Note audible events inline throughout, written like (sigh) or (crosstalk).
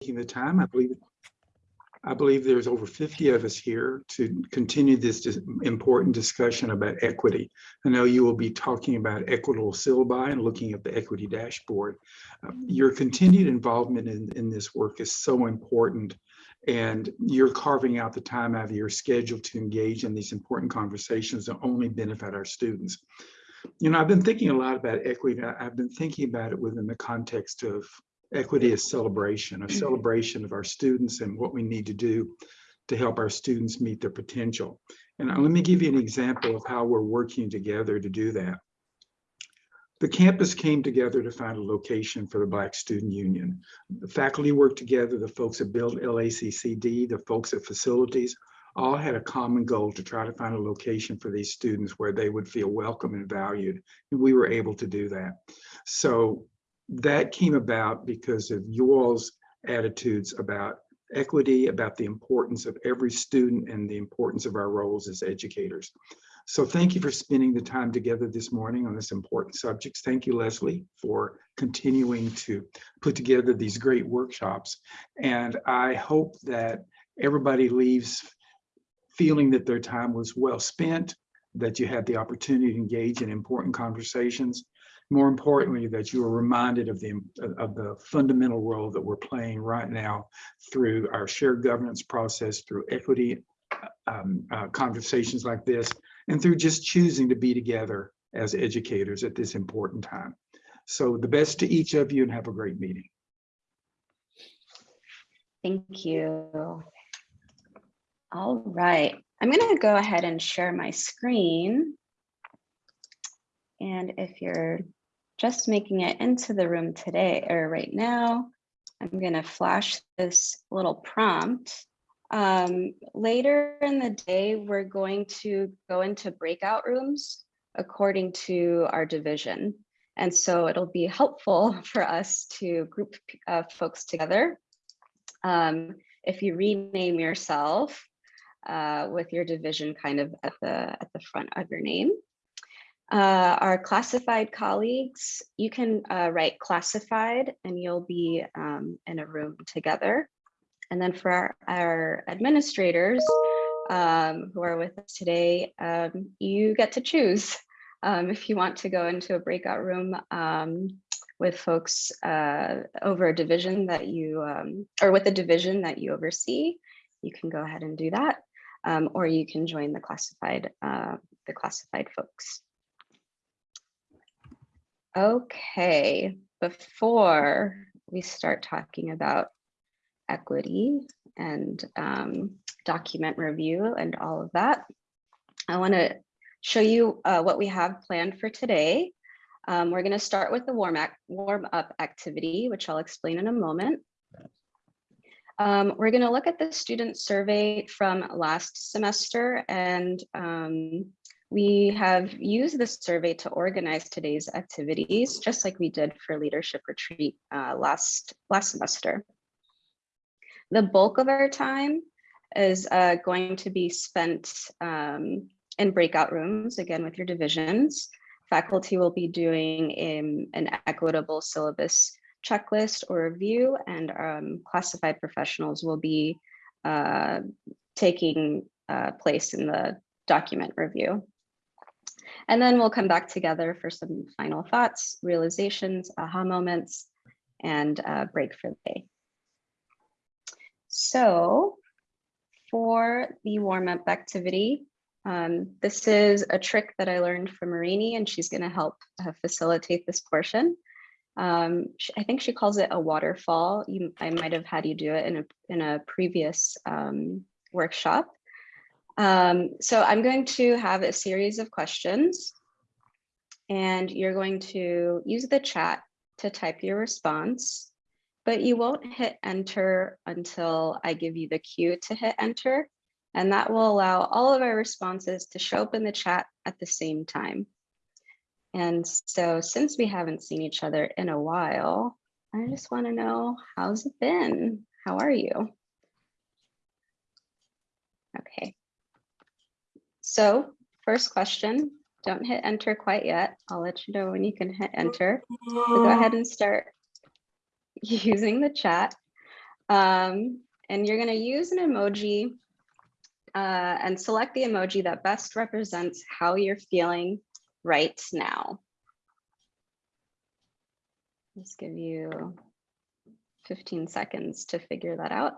taking the time. I believe I believe there's over 50 of us here to continue this dis- important discussion about equity. I know you will be talking about equitable syllabi and looking at the equity dashboard. Uh, Your continued involvement in, in this work is so important and you're carving out the time out of your schedule to engage in these important conversations that only benefit our students. You know, I've been thinking a lot about equity. I've been thinking about it within the context of equity is celebration, a celebration of our students and what we need to do to help our students meet their potential. And uh, let me give you an example of how we're working together to do that. The campus came together to find a location for the Black Student Union. The faculty worked together, the folks that built LACCD, the folks at facilities, all had a common goal to try to find a location for these students where they would feel welcome and valued. And we were able to do that. So that came about because of you all's attitudes about equity, about the importance of every student and the importance of our roles as educators. So thank you for spending the time together this morning on this important subject. Thank you, Leslie, for continuing to put together these great workshops. And I hope that everybody leaves feeling that their time was well spent, that you had the opportunity to engage in important conversations, more importantly, that you are reminded of the, of the fundamental role that we're playing right now through our shared governance process, through equity um, uh, conversations like this, and through just choosing to be together as educators at this important time. So the best to each of you and have a great meeting. Thank you. All right, I'm going to go ahead and share my screen. And if you're just making it into the room today or right now, I'm going to flash this little prompt. Um, later in the day, we're going to go into breakout rooms according to our division. And so it'll be helpful (laughs) for us to group uh, folks together. Um, if you rename yourself uh, with your division kind of at the, at the front of your name. Uh, our classified colleagues, you can uh, write classified and you'll be um, in a room together. And then for our, our administrators um, who are with us today, um, you get to choose um, if you want to go into a breakout room um, with folks uh, over a division that you, um, or with a division that you oversee, you can go ahead and do that. Or you can join the classified, uh, the classified folks. Okay, before we start talking about equity and um, document review and all of that, I want to show you uh, what we have planned for today. Um, we're going to start with the warm, warm up activity, which I'll explain in a moment. Um, we're going to look at the student survey from last semester and um, we have used this survey to organize today's activities, just like we did for leadership retreat uh, last, last semester. The bulk of our time is uh, going to be spent um, in breakout rooms, again with your divisions. Faculty will be doing a, an equitable syllabus checklist or review, and um, classified professionals will be uh, taking uh, place in the document review. And then we'll come back together for some final thoughts, realizations, aha moments, and uh, break for the day. So for the warm-up activity, um, this is a trick that I learned from Marini, and she's going to help uh, facilitate this portion. Um, I think she calls it a waterfall. You, I might have had you do it in a, in a previous um, workshop. Um, so I'm going to have a series of questions and you're going to use the chat to type your response, but you won't hit enter until I give you the cue to hit enter. And that will allow all of our responses to show up in the chat at the same time. And so since we haven't seen each other in a while, I just want to know how's it been? How are you? Okay. So first question, don't hit enter quite yet. I'll let you know when you can hit enter. So go ahead and start (laughs) using the chat. Um, and you're gonna use an emoji uh, and select the emoji that best represents how you're feeling right now. Just give you 15 seconds to figure that out.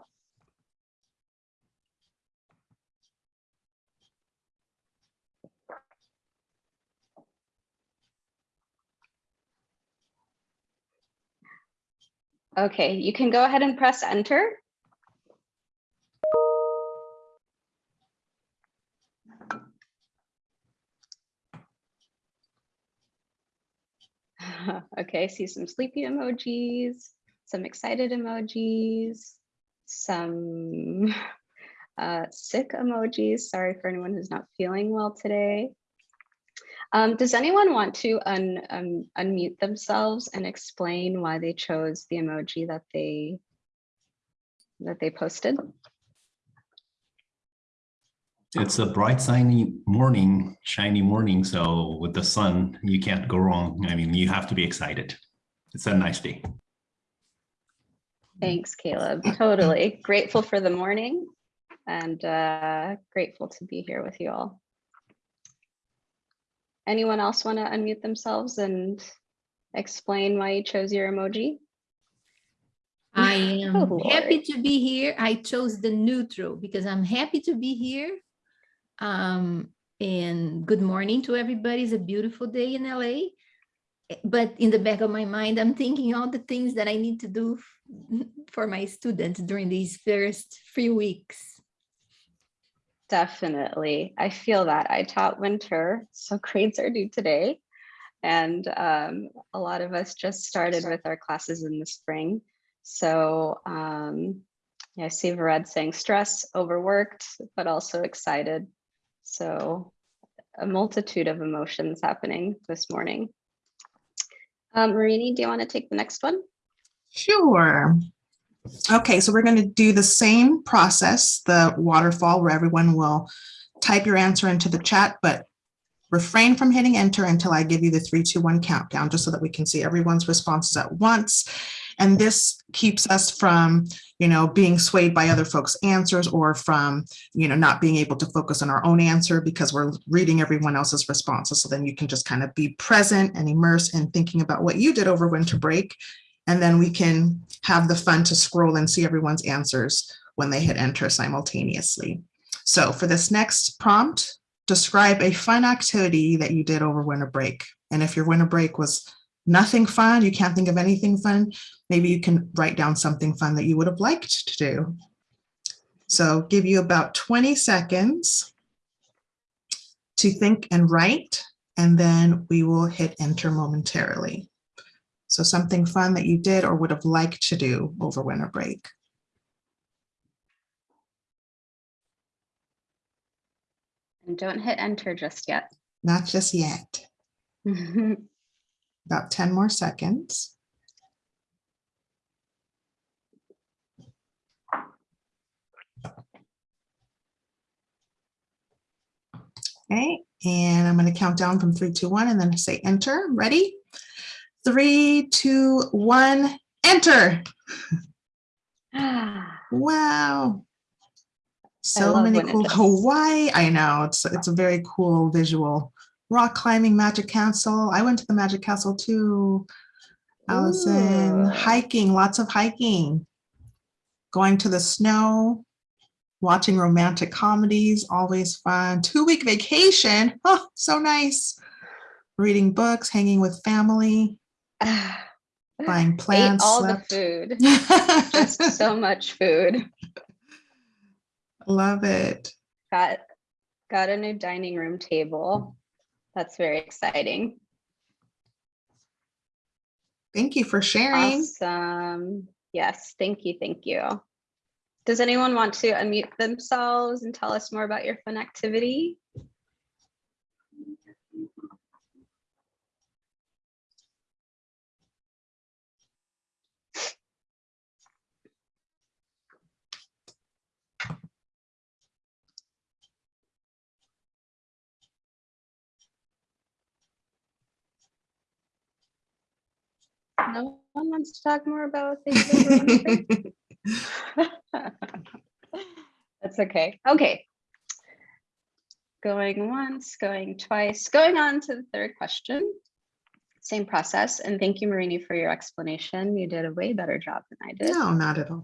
Okay, you can go ahead and press enter. (laughs) Okay, see some sleepy emojis, some excited emojis, some (laughs) uh, sick emojis. Sorry for anyone who's not feeling well today. Um, does anyone want to un, um, unmute themselves and explain why they chose the emoji that they that they posted? It's a bright, sunny morning, shiny morning. So with the sun, you can't go wrong. I mean, you have to be excited. It's a nice day. Thanks, Caleb. Totally grateful for the morning and uh, grateful to be here with you all. Anyone else want to unmute themselves and explain why you chose your emoji? (laughs) I am Oh, happy to be here. I chose the neutral because I'm happy to be here. Um, and good morning to everybody. It's a beautiful day in LA. But in the back of my mind, I'm thinking all the things that I need to do (laughs) for my students during these first few weeks. Definitely. I feel that. I taught winter, so grades are due today. And um, a lot of us just started with our classes in the spring. So um, yeah, I see Vared saying stress, overworked, but also excited. So a multitude of emotions happening this morning. Um, Marini, do you want to take the next one? Sure. Okay, so we're going to do the same process, the waterfall, where everyone will type your answer into the chat, but refrain from hitting enter until I give you the three, two, one countdown, just so that we can see everyone's responses at once. And this keeps us from, you know, being swayed by other folks' answers or from, you know, not being able to focus on our own answer because we're reading everyone else's responses. So then you can just kind of be present and immerse in thinking about what you did over winter break. And then we can have the fun to scroll and see everyone's answers when they hit enter simultaneously. So for this next prompt, describe a fun activity that you did over winter break. And if your winter break was nothing fun, you can't think of anything fun, maybe you can write down something fun that you would have liked to do. So give you about 20 seconds to think and write, and then we will hit enter momentarily. So something fun that you did or would have liked to do over winter break. And don't hit enter just yet. Not just yet. (laughs) About 10 more seconds. Okay, and I'm going to count down from three, two, one, and then say enter. Ready? Three, two, one, enter. Wow. So many cool. Hawaii. I know it's it's a very cool visual. Rock climbing Magic Castle. I went to the Magic Castle too. Allison, Ooh. hiking, lots of hiking. Going to the snow, watching romantic comedies, always fun. Two week vacation. Oh, so nice. Reading books, hanging with family, (sighs) buying (sighs) Ate plants. all slept. the food. (laughs) Just so much food. Love it. Got got a new dining room table. That's very exciting. Thank you for sharing. Awesome. Yes, thank you, thank you. Does anyone want to unmute themselves and tell us more about your fun activity? No one wants to talk more about things. over winter break? That's okay. Okay. Going once, going twice, going on to the third question. Same process. And thank you, Marini, for your explanation. You did a way better job than I did. No, not at all.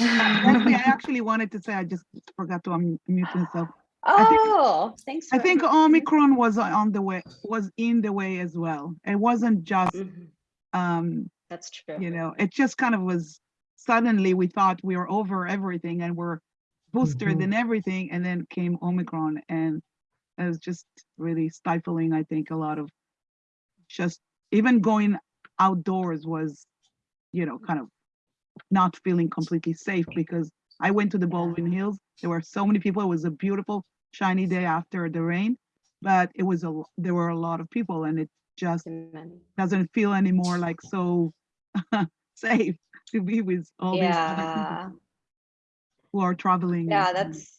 Actually, I actually wanted to say, I just forgot to unmute myself. I think- Oh, thanks. I think. Omicron was on the way, was in the way as well. It wasn't just, Mhm, um, That's true. you know, it just kind of was suddenly we thought we were over everything and we're boosted Mhm. and everything, and then came Omicron and it was just really stifling, I think, a lot of just even going outdoors was, you know, kind of not feeling completely safe because I went to the Baldwin Hills. There were so many people. It was a beautiful shiny day after the rain, but it was a, there were a lot of people and it just doesn't feel anymore like so (laughs) safe to be with all these other people who are traveling. yeah, that's,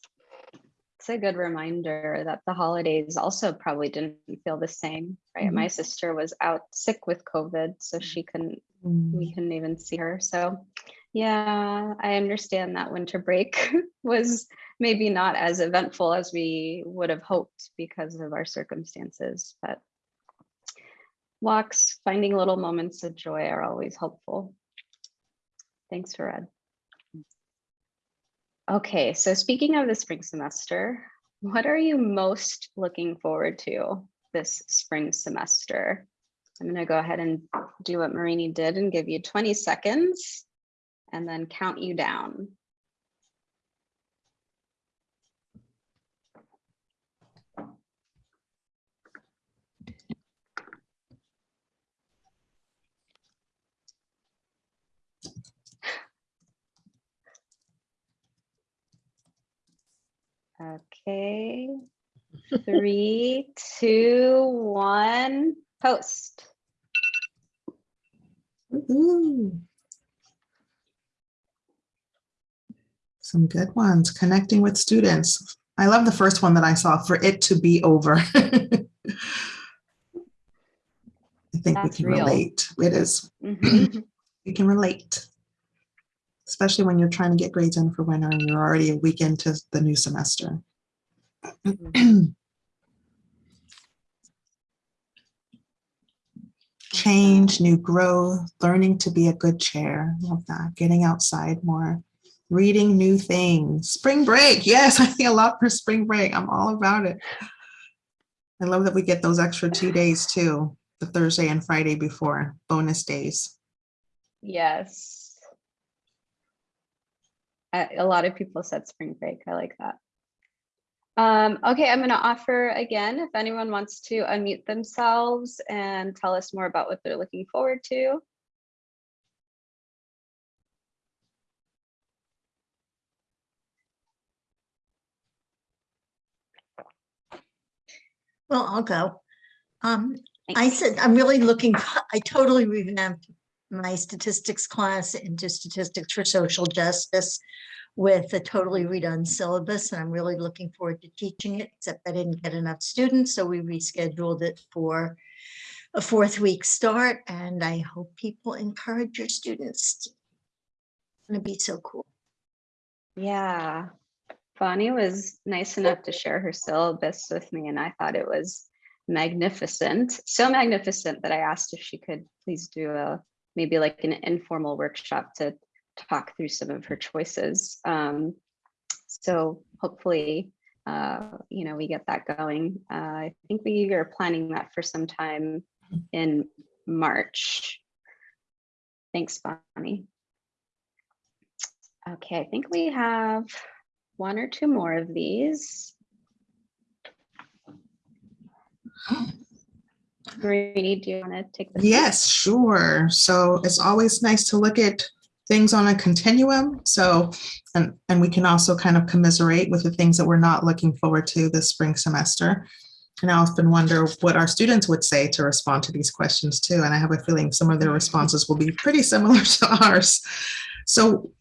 it's a good reminder that the holidays also probably didn't feel the same, right? My sister was out sick with COVID, so she couldn't Mm. we couldn't even see her. So yeah, I understand that winter break (laughs) was maybe not as eventful as we would have hoped because of our circumstances, but walks, finding little moments of joy are always helpful. Thanks, Red. Okay, so speaking of the spring semester, what are you most looking forward to this spring semester? I'm gonna go ahead and do what Marini did and give you 20 seconds and then count you down. Okay. Three, two, one, post. Ooh. Some good ones, connecting with students. I love the first one that I saw, for it to be over. (laughs) I think we can real. relate. It is, Mhm. we can relate. Especially when you're trying to get grades in for winter and you're already a week into the new semester. (clears throat) Change, new growth, learning to be a good chair. Love that. Getting outside more, reading new things. Spring break. Yes, (laughs) I think a lot for spring break. I'm all about it. I love that we get those extra two days too, the Thursday and Friday before bonus days. Yes. A lot of people said spring break. I like that. Um, okay, I'm gonna offer again, if anyone wants to unmute themselves and tell us more about what they're looking forward to. Well, I'll go. Um, I said, I'm really looking, (laughs) I totally revamped my statistics class into statistics for social justice with a totally redone syllabus, and I'm really looking forward to teaching it, except I didn't get enough students, so we rescheduled it for a fourth week start, and I hope people encourage your students. It's gonna be so cool. Yeah, Bonnie was nice enough to share her syllabus with me and I thought it was magnificent. So magnificent that I asked if she could please do a, maybe like an informal workshop to talk through some of her choices. Um, so hopefully, uh, you know, we get that going. Uh, I think we are planning that for some time in March. Thanks, Bonnie. Okay, I think we have one or two more of these. Marie, do you want to take this? Yes, sure. So it's always nice to look at things on a continuum. So, and, and we can also kind of commiserate with the things that we're not looking forward to this spring semester. And I often wonder what our students would say to respond to these questions too. And I have a feeling some of their responses will be pretty similar (laughs) to ours. So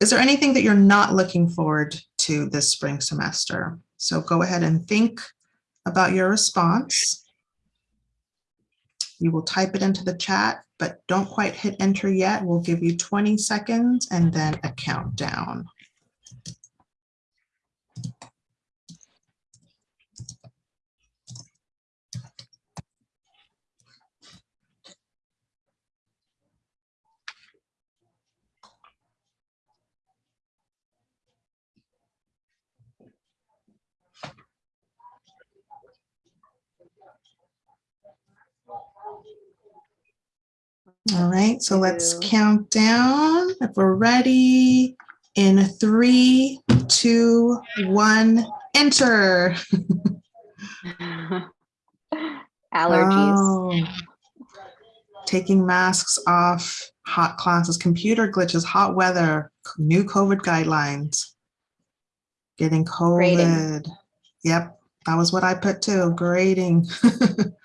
is there anything that you're not looking forward to this spring semester? So go ahead and think about your response. You will type it into the chat, but don't quite hit enter yet. We'll give you 20 seconds and then a countdown. All right, so let's count down. If we're ready, in three, two, one, enter. (laughs) Allergies. Oh. Taking masks off, hot classes, computer glitches, hot weather, new COVID guidelines. Getting Grading. COVID. Yep, that was what I put too, grading. (laughs)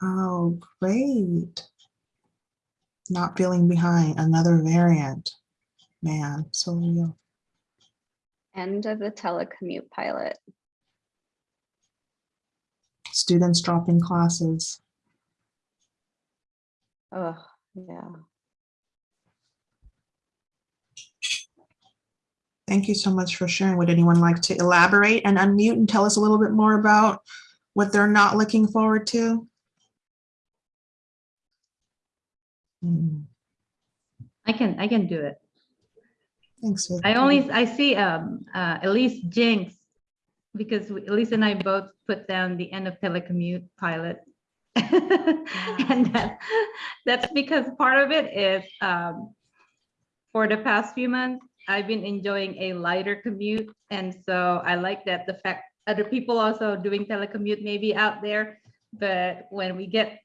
Oh, great. Not feeling behind, another variant. Man, so real. End of the telecommute pilot. Students dropping classes. Oh, yeah. Thank you so much for sharing. Would anyone like to elaborate and unmute and tell us a little bit more about what they're not looking forward to? Hmm, I can, I can do it. Thanks. I only, I see um, uh, Elise Jinx, because we- Elise and I both put down the end of telecommute pilot. (laughs) And that, that's because part of it is, um, for the past few months, I've been enjoying a lighter commute. And so I like that the fact, other people also doing telecommute maybe out there. But when we get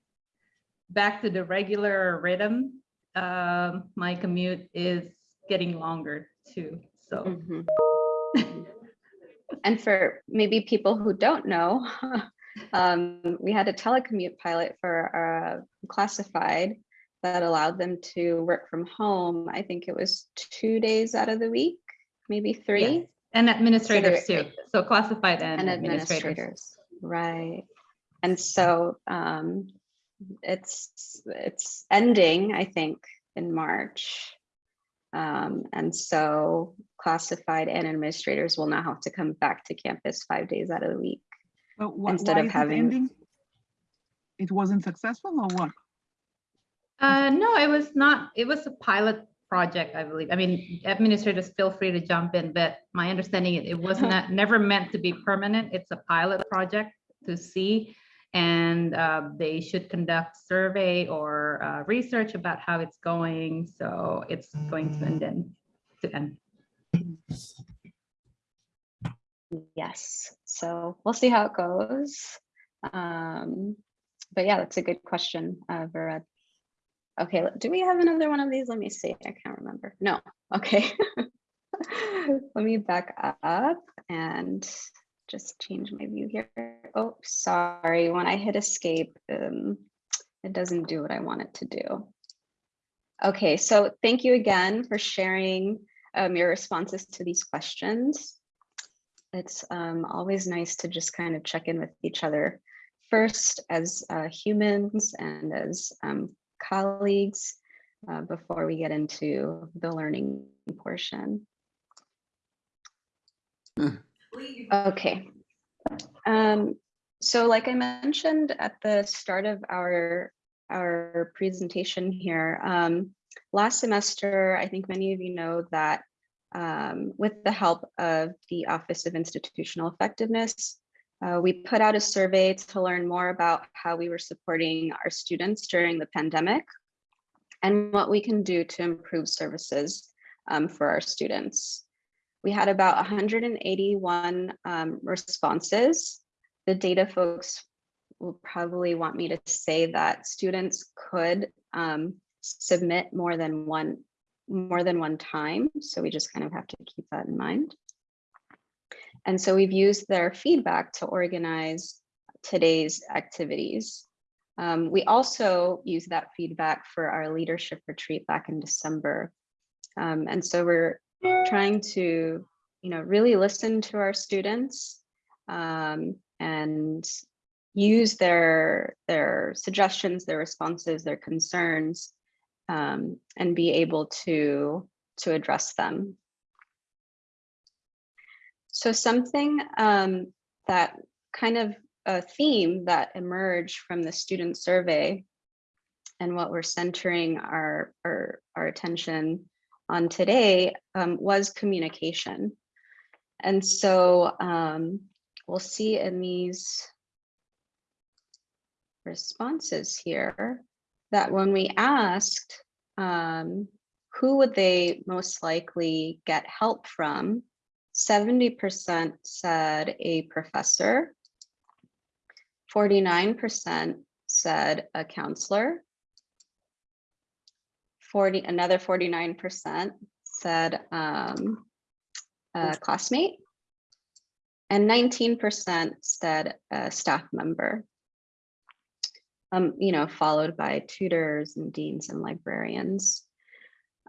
back to the regular rhythm, um, my commute is getting longer too. So Mhm. And for maybe people who don't know, (laughs) um, we had a telecommute pilot for uh, classified that allowed them to work from home. I think it was two days out of the week, maybe three. Yes, and administrators they're- too. So classified and and administrators. administrators, right? And so um, it's it's ending, I think, in March. Um, and so classified and administrators will now have to come back to campus five days out of the week. But wh- Instead of is it having- ending? It wasn't successful or what? Uh, no, it was not, it was a pilot project, I believe. I mean, administrators feel free to jump in, but my understanding, it it was (laughs) not, never meant to be permanent. It's a pilot project to see. And uh, they should conduct survey or uh, research about how it's going. So it's going to end then, to end. Yes, so we'll see how it goes. Um, but yeah, that's a good question, uh, Vera. Okay, do we have another one of these? Let me see. I can't remember. No, okay. (laughs) Let me back up and just change my view here. Oh, sorry. When I hit escape, um, it doesn't do what I want it to do. Okay, so thank you again for sharing um, your responses to these questions. It's um, always nice to just kind of check in with each other first as uh, humans and as um, colleagues uh, before we get into the learning portion. Okay. Um, so like I mentioned at the start of our, our presentation here, um, last semester, I think many of you know that um, with the help of the Office of Institutional Effectiveness, uh, we put out a survey to learn more about how we were supporting our students during the pandemic and what we can do to improve services um, for our students. We had about 181 um, responses. The data folks will probably want me to say that students could um, submit more than one more than one time. So we just kind of have to keep that in mind. And so we've used their feedback to organize today's activities. Um, we also use that feedback for our leadership retreat back in December. Um, and so we're trying to, you know, really listen to our students um, and use their their suggestions, their responses, their concerns, um, and be able to to address them. So something um, that kind of a theme that emerged from the student survey and what we're centering our, our, our attention on today um, was communication. And so um, we'll see in these responses here that when we asked um, who would they most likely get help from, 70% said a professor, 49% said a counselor, 40, another 49% said um, a classmate, and 19% said a staff member. Um, you know, followed by tutors and deans and librarians.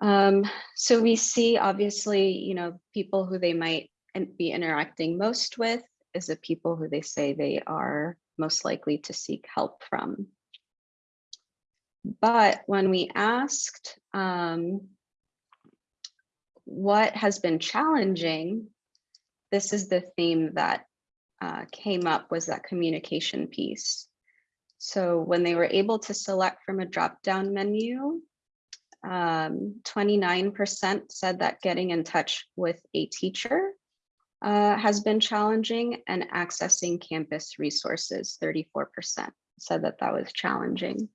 Um, so we see obviously, you know, people who they might be interacting most with is the people who they say they are most likely to seek help from. But when we asked um, what has been challenging, this is the theme that uh, came up was that communication piece. So when they were able to select from a drop-down menu, 29% said that getting in touch with a teacher uh, has been challenging and accessing campus resources, 34% said that that was challenging.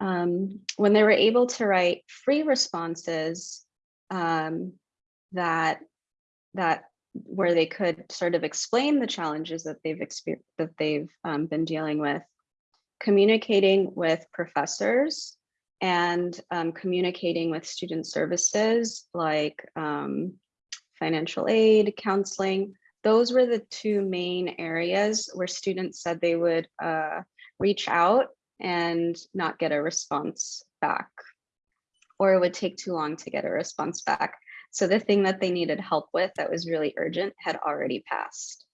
Um, when they were able to write free responses um, that, that where they could sort of explain the challenges that they've experienced, that they've um, been dealing with, communicating with professors and um, communicating with student services like um, financial aid, counseling. Those were the two main areas where students said they would uh, reach out and not get a response back, or it would take too long to get a response back. So the thing that they needed help with that was really urgent had already passed.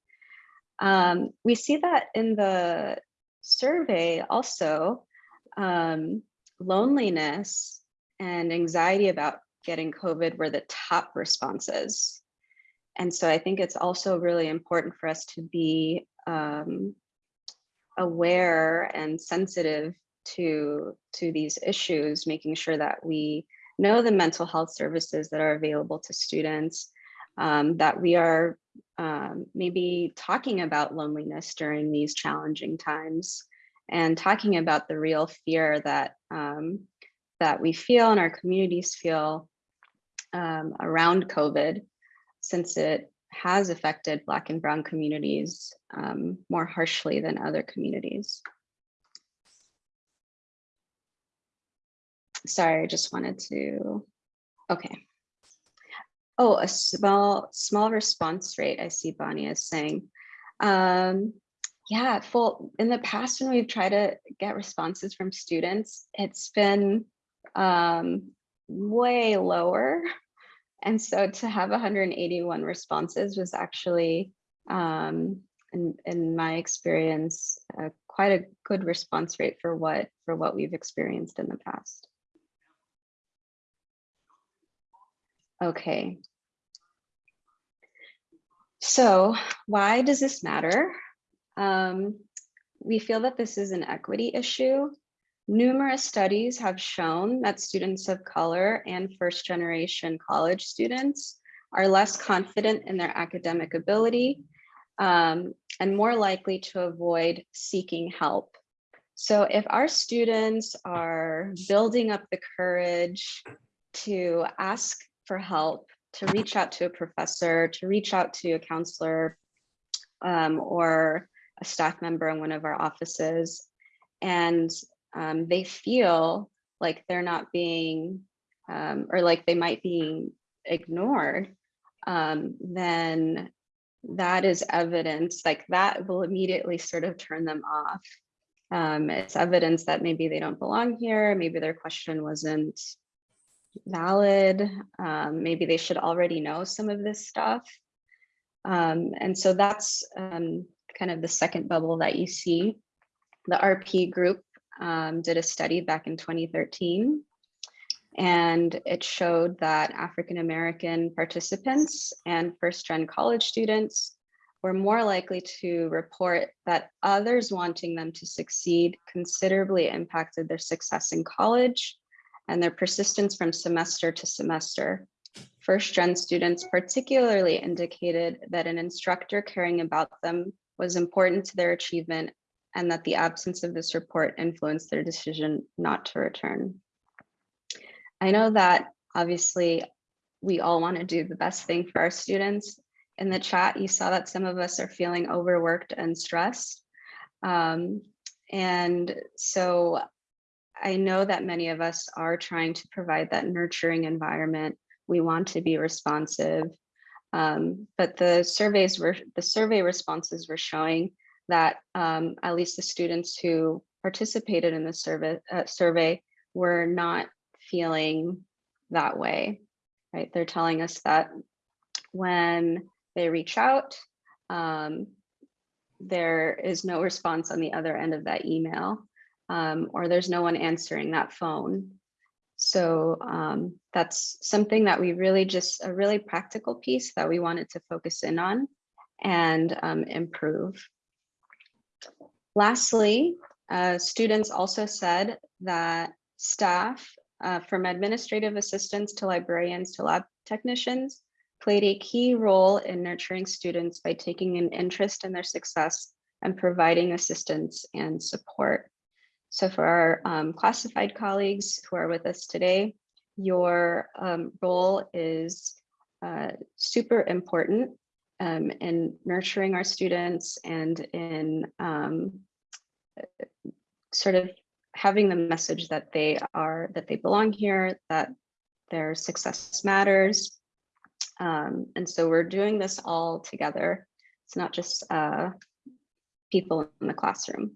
Um, we see that in the survey also, um, loneliness and anxiety about getting COVID were the top responses. And so I think it's also really important for us to be um, aware and sensitive to, to these issues, making sure that we know the mental health services that are available to students, um, that we are um, maybe talking about loneliness during these challenging times and talking about the real fear that um, that we feel and our communities feel um, around COVID, since it has affected Black and Brown communities um, more harshly than other communities. Sorry, I just wanted to, okay. Oh, a small, small response rate, I see Bonnie is saying. Um, yeah, full in the past when we've tried to get responses from students, it's been um, way lower. And so to have 181 responses was actually, um, in, in my experience, uh, quite a good response rate for what for what we've experienced in the past. Okay. So why does this matter? Um, we feel that this is an equity issue. Numerous studies have shown that students of color and first generation college students are less confident in their academic ability um, and more likely to avoid seeking help. So if our students are building up the courage to ask for help, to reach out to a professor, to reach out to a counselor, um, or a staff member in one of our offices and um, they feel like they're not being um, or like they might be ignored, um, then that is evidence like that will immediately sort of turn them off. Um, it's evidence that maybe they don't belong here, maybe their question wasn't valid, um, maybe they should already know some of this stuff. Um, and so that's um, kind of the second bubble that you see. The RP group um, did a study back in 2013 and it showed that African-American participants and first-gen college students were more likely to report that others wanting them to succeed considerably impacted their success in college and their persistence from semester to semester. First-gen students particularly indicated that an instructor caring about them was important to their achievement and that the absence of this report influenced their decision not to return. I know that obviously we all want to do the best thing for our students. In the chat, you saw that some of us are feeling overworked and stressed. Um, and so I know that many of us are trying to provide that nurturing environment. We want to be responsive. Um, but the surveys were the survey responses were showing that um, at least the students who participated in the survey uh, survey were not feeling that way, right? They're telling us that when they reach out, um, there is no response on the other end of that email, um, or there's no one answering that phone. So um, that's something that we really just a really practical piece that we wanted to focus in on and um, improve. Lastly, uh, students also said that staff uh, from administrative assistants to librarians to lab technicians played a key role in nurturing students by taking an interest in their success and providing assistance and support. So for our um, classified colleagues who are with us today, your um, role is uh, super important um, in nurturing our students and in um, sort of having the message that they are, that they belong here, that their success matters. Um, and so we're doing this all together. It's not just uh, people in the classroom.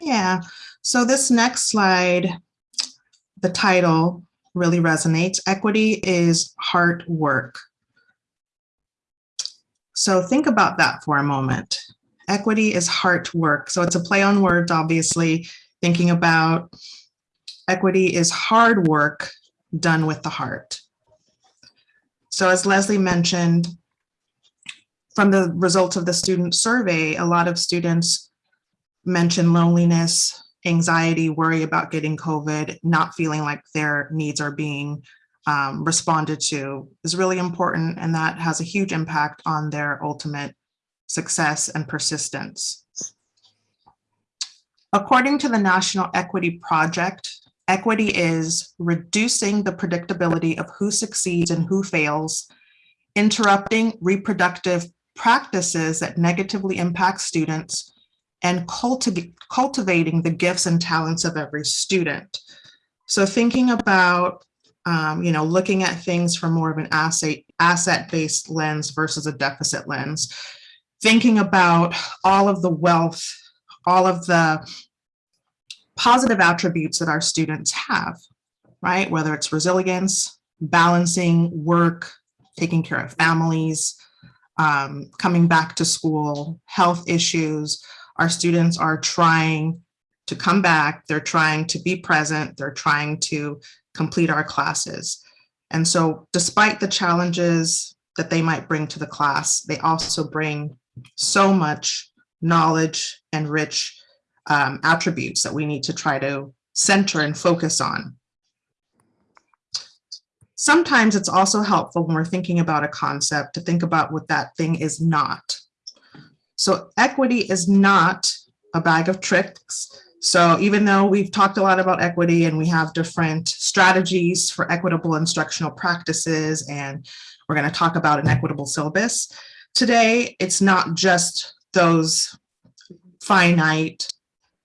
Yeah, so this next slide, the title really resonates. Equity is hard work. So think about that for a moment. Equity is hard work. So it's a play on words, obviously, thinking about equity is hard work done with the heart. So as Leslie mentioned, from the results of the student survey, a lot of students mention loneliness, anxiety, worry about getting COVID, not feeling like their needs are being um, responded to is really important. And that has a huge impact on their ultimate success and persistence. According to the National Equity Project, equity is reducing the predictability of who succeeds and who fails, interrupting reproductive practices that negatively impact students, and cultiv cultivating the gifts and talents of every student. So thinking about, um, you know, looking at things from more of an asset asset-based lens versus a deficit lens, thinking about all of the wealth, all of the positive attributes that our students have, right? Whether it's resilience, balancing work, taking care of families, um, coming back to school, health issues, our students are trying to come back, they're trying to be present, they're trying to complete our classes. And so despite the challenges that they might bring to the class, they also bring so much knowledge and rich um, attributes that we need to try to center and focus on. Sometimes it's also helpful when we're thinking about a concept to think about what that thing is not. So equity is not a bag of tricks. So even though we've talked a lot about equity and we have different strategies for equitable instructional practices, and we're going to talk about an equitable syllabus, today it's not just those finite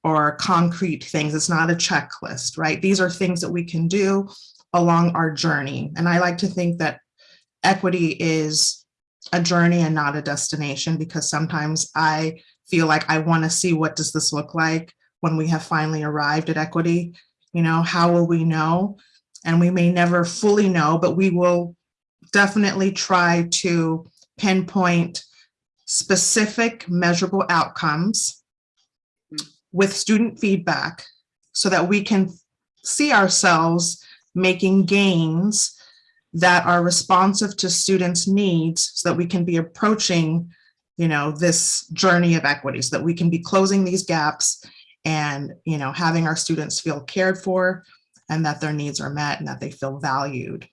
or concrete things. It's not a checklist, right? These are things that we can do along our journey. And I like to think that equity is a journey and not a destination because sometimes I feel like I want to see what does this look like when we have finally arrived at equity. You know, how will we know? And we may never fully know, but we will definitely try to pinpoint specific measurable outcomes mm. with student feedback so that we can see ourselves making gains that are responsive to students' needs so that we can be approaching, you know, this journey of equity, so that we can be closing these gaps and, you know, having our students feel cared for and that their needs are met and that they feel valued.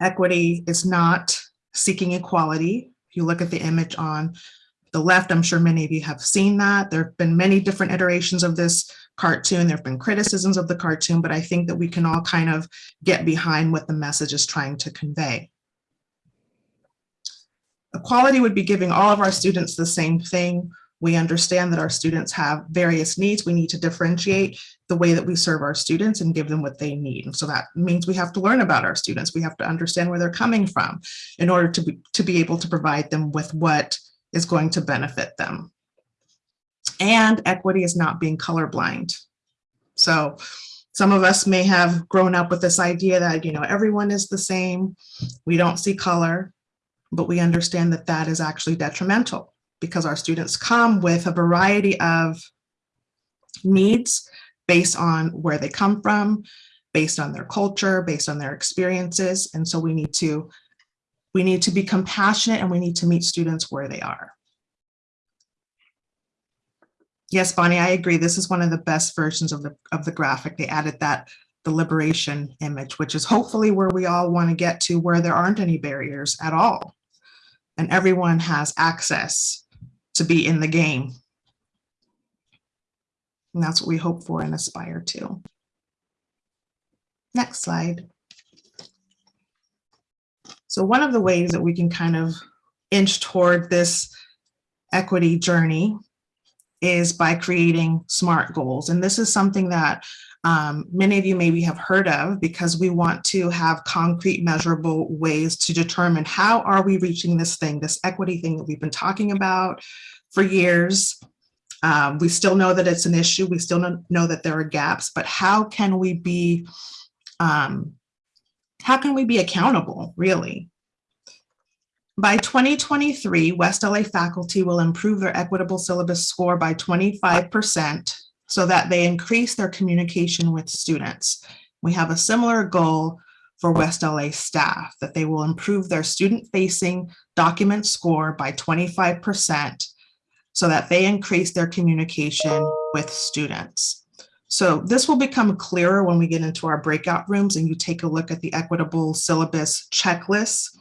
Equity is not seeking equality. If you look at the image on the left, I'm sure many of you have seen that. There have been many different iterations of this cartoon. There have been criticisms of the cartoon, but I think that we can all kind of get behind what the message is trying to convey. Equality would be giving all of our students the same thing. We understand that our students have various needs. We need to differentiate the way that we serve our students and give them what they need. And so that means we have to learn about our students. We have to understand where they're coming from in order to be, to be able to provide them with what is going to benefit them. And equity is not being colorblind. So some of us may have grown up with this idea that, you know, everyone is the same. We don't see color, but we understand that that is actually detrimental because our students come with a variety of needs based on where they come from, based on their culture, based on their experiences. And so we need to, we need to be compassionate and we need to meet students where they are. Yes, Bonnie, I agree. This is one of the best versions of the, of the graphic. They added that the liberation image, which is hopefully where we all want to get to where there aren't any barriers at all. And everyone has access to be in the game. And that's what we hope for and aspire to. Next slide. So one of the ways that we can kind of inch toward this equity journey is by creating SMART goals. And this is something that um, many of you maybe have heard of because we want to have concrete measurable ways to determine how are we reaching this thing, this equity thing that we've been talking about for years. Um, we still know that it's an issue. We still know, that there are gaps, but how can we be, um, how can we be accountable really? By 2023, West LA faculty will improve their equitable syllabus score by 25% so that they increase their communication with students. We have a similar goal for West LA staff, that they will improve their student-facing document score by 25% so that they increase their communication with students. So this will become clearer when we get into our breakout rooms and you take a look at the equitable syllabus checklist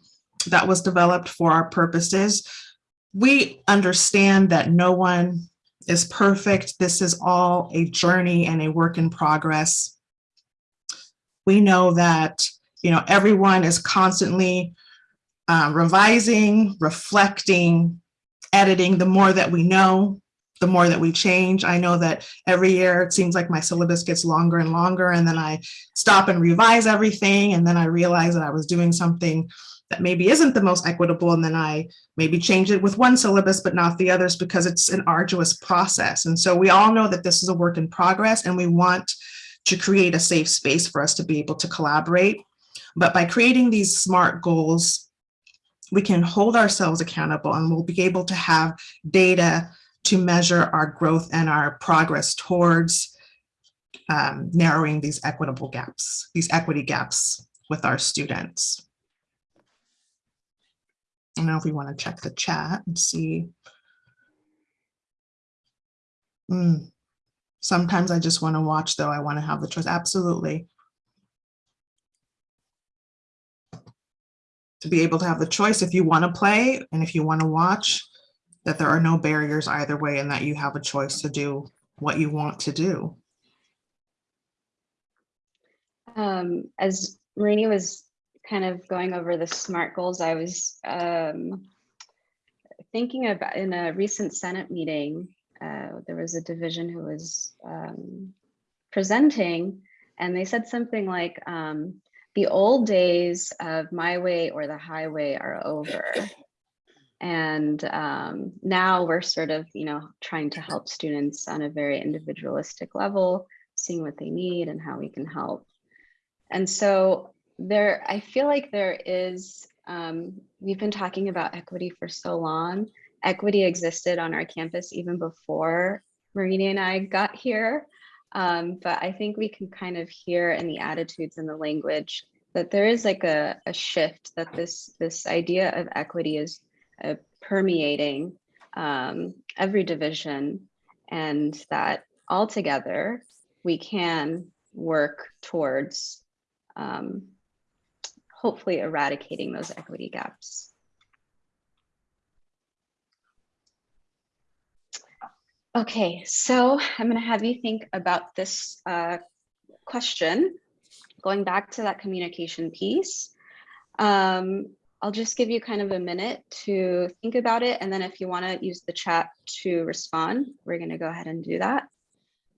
that was developed for our purposes. We understand that no one is perfect. This is all a journey and a work in progress. We know that, you know, everyone is constantly uh, revising, reflecting, editing. The more that we know, the more that we change. I know that every year it seems like my syllabus gets longer and longer and then I stop and revise everything and then I realize that I was doing something that maybe isn't the most equitable and then I maybe change it with one syllabus but not the others because it's an arduous process. And so we all know that this is a work in progress and we want to create a safe space for us to be able to collaborate. But by creating these SMART goals, we can hold ourselves accountable and we'll be able to have data to measure our growth and our progress towards um, narrowing these equitable gaps, these equity gaps with our students. I don't know if we want to check the chat and see. Mm. Sometimes I just want to watch though. I want to have the choice. Absolutely. To be able to have the choice if you want to play and if you want to watch, that there are no barriers either way and that you have a choice to do what you want to do. Um, as Marini was kind of going over the SMART goals, I was um, thinking about in a recent Senate meeting, uh, there was a division who was um, presenting and they said something like, um, the old days of my way or the highway are over. And um, now we're sort of, you know, trying to help students on a very individualistic level seeing what they need and how we can help. And so there, I feel like there is, um, we've been talking about equity for so long. Equity existed on our campus even before Marina and I got here. Um, but I think we can kind of hear in the attitudes and the language that there is like a, a shift that this this idea of equity is uh, permeating um, every division and that altogether we can work towards um, hopefully eradicating those equity gaps. Okay, so I'm going to have you think about this uh, question, going back to that communication piece. Um, I'll just give you kind of a minute to think about it. And then if you want to use the chat to respond, we're going to go ahead and do that.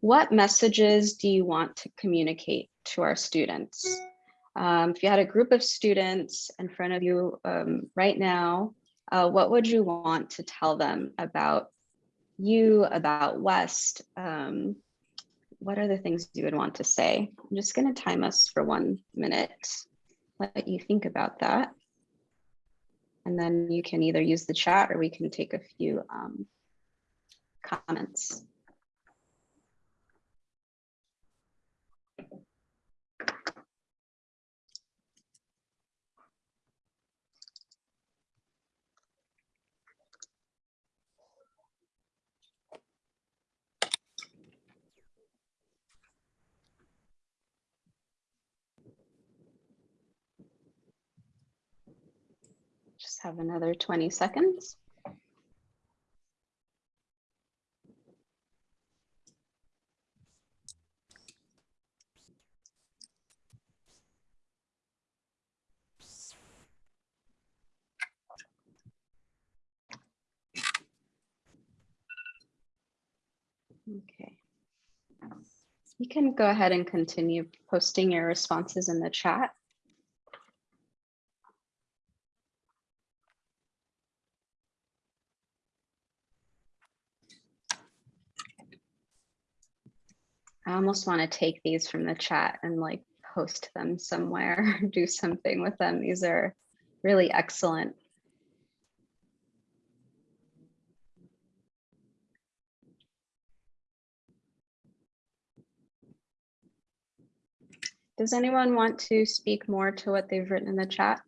What messages do you want to communicate to our students? Um, if you had a group of students in front of you um, right now, uh, what would you want to tell them about you, about West? Um, what are the things you would want to say? I'm just going to time us for one minute, let you think about that. And then you can either use the chat or we can take a few um, comments. Have another 20 seconds. Okay. You can go ahead and continue posting your responses in the chat. I almost want to take these from the chat and like post them somewhere, (laughs) do something with them. These are really excellent. Does anyone want to speak more to what they've written in the chat?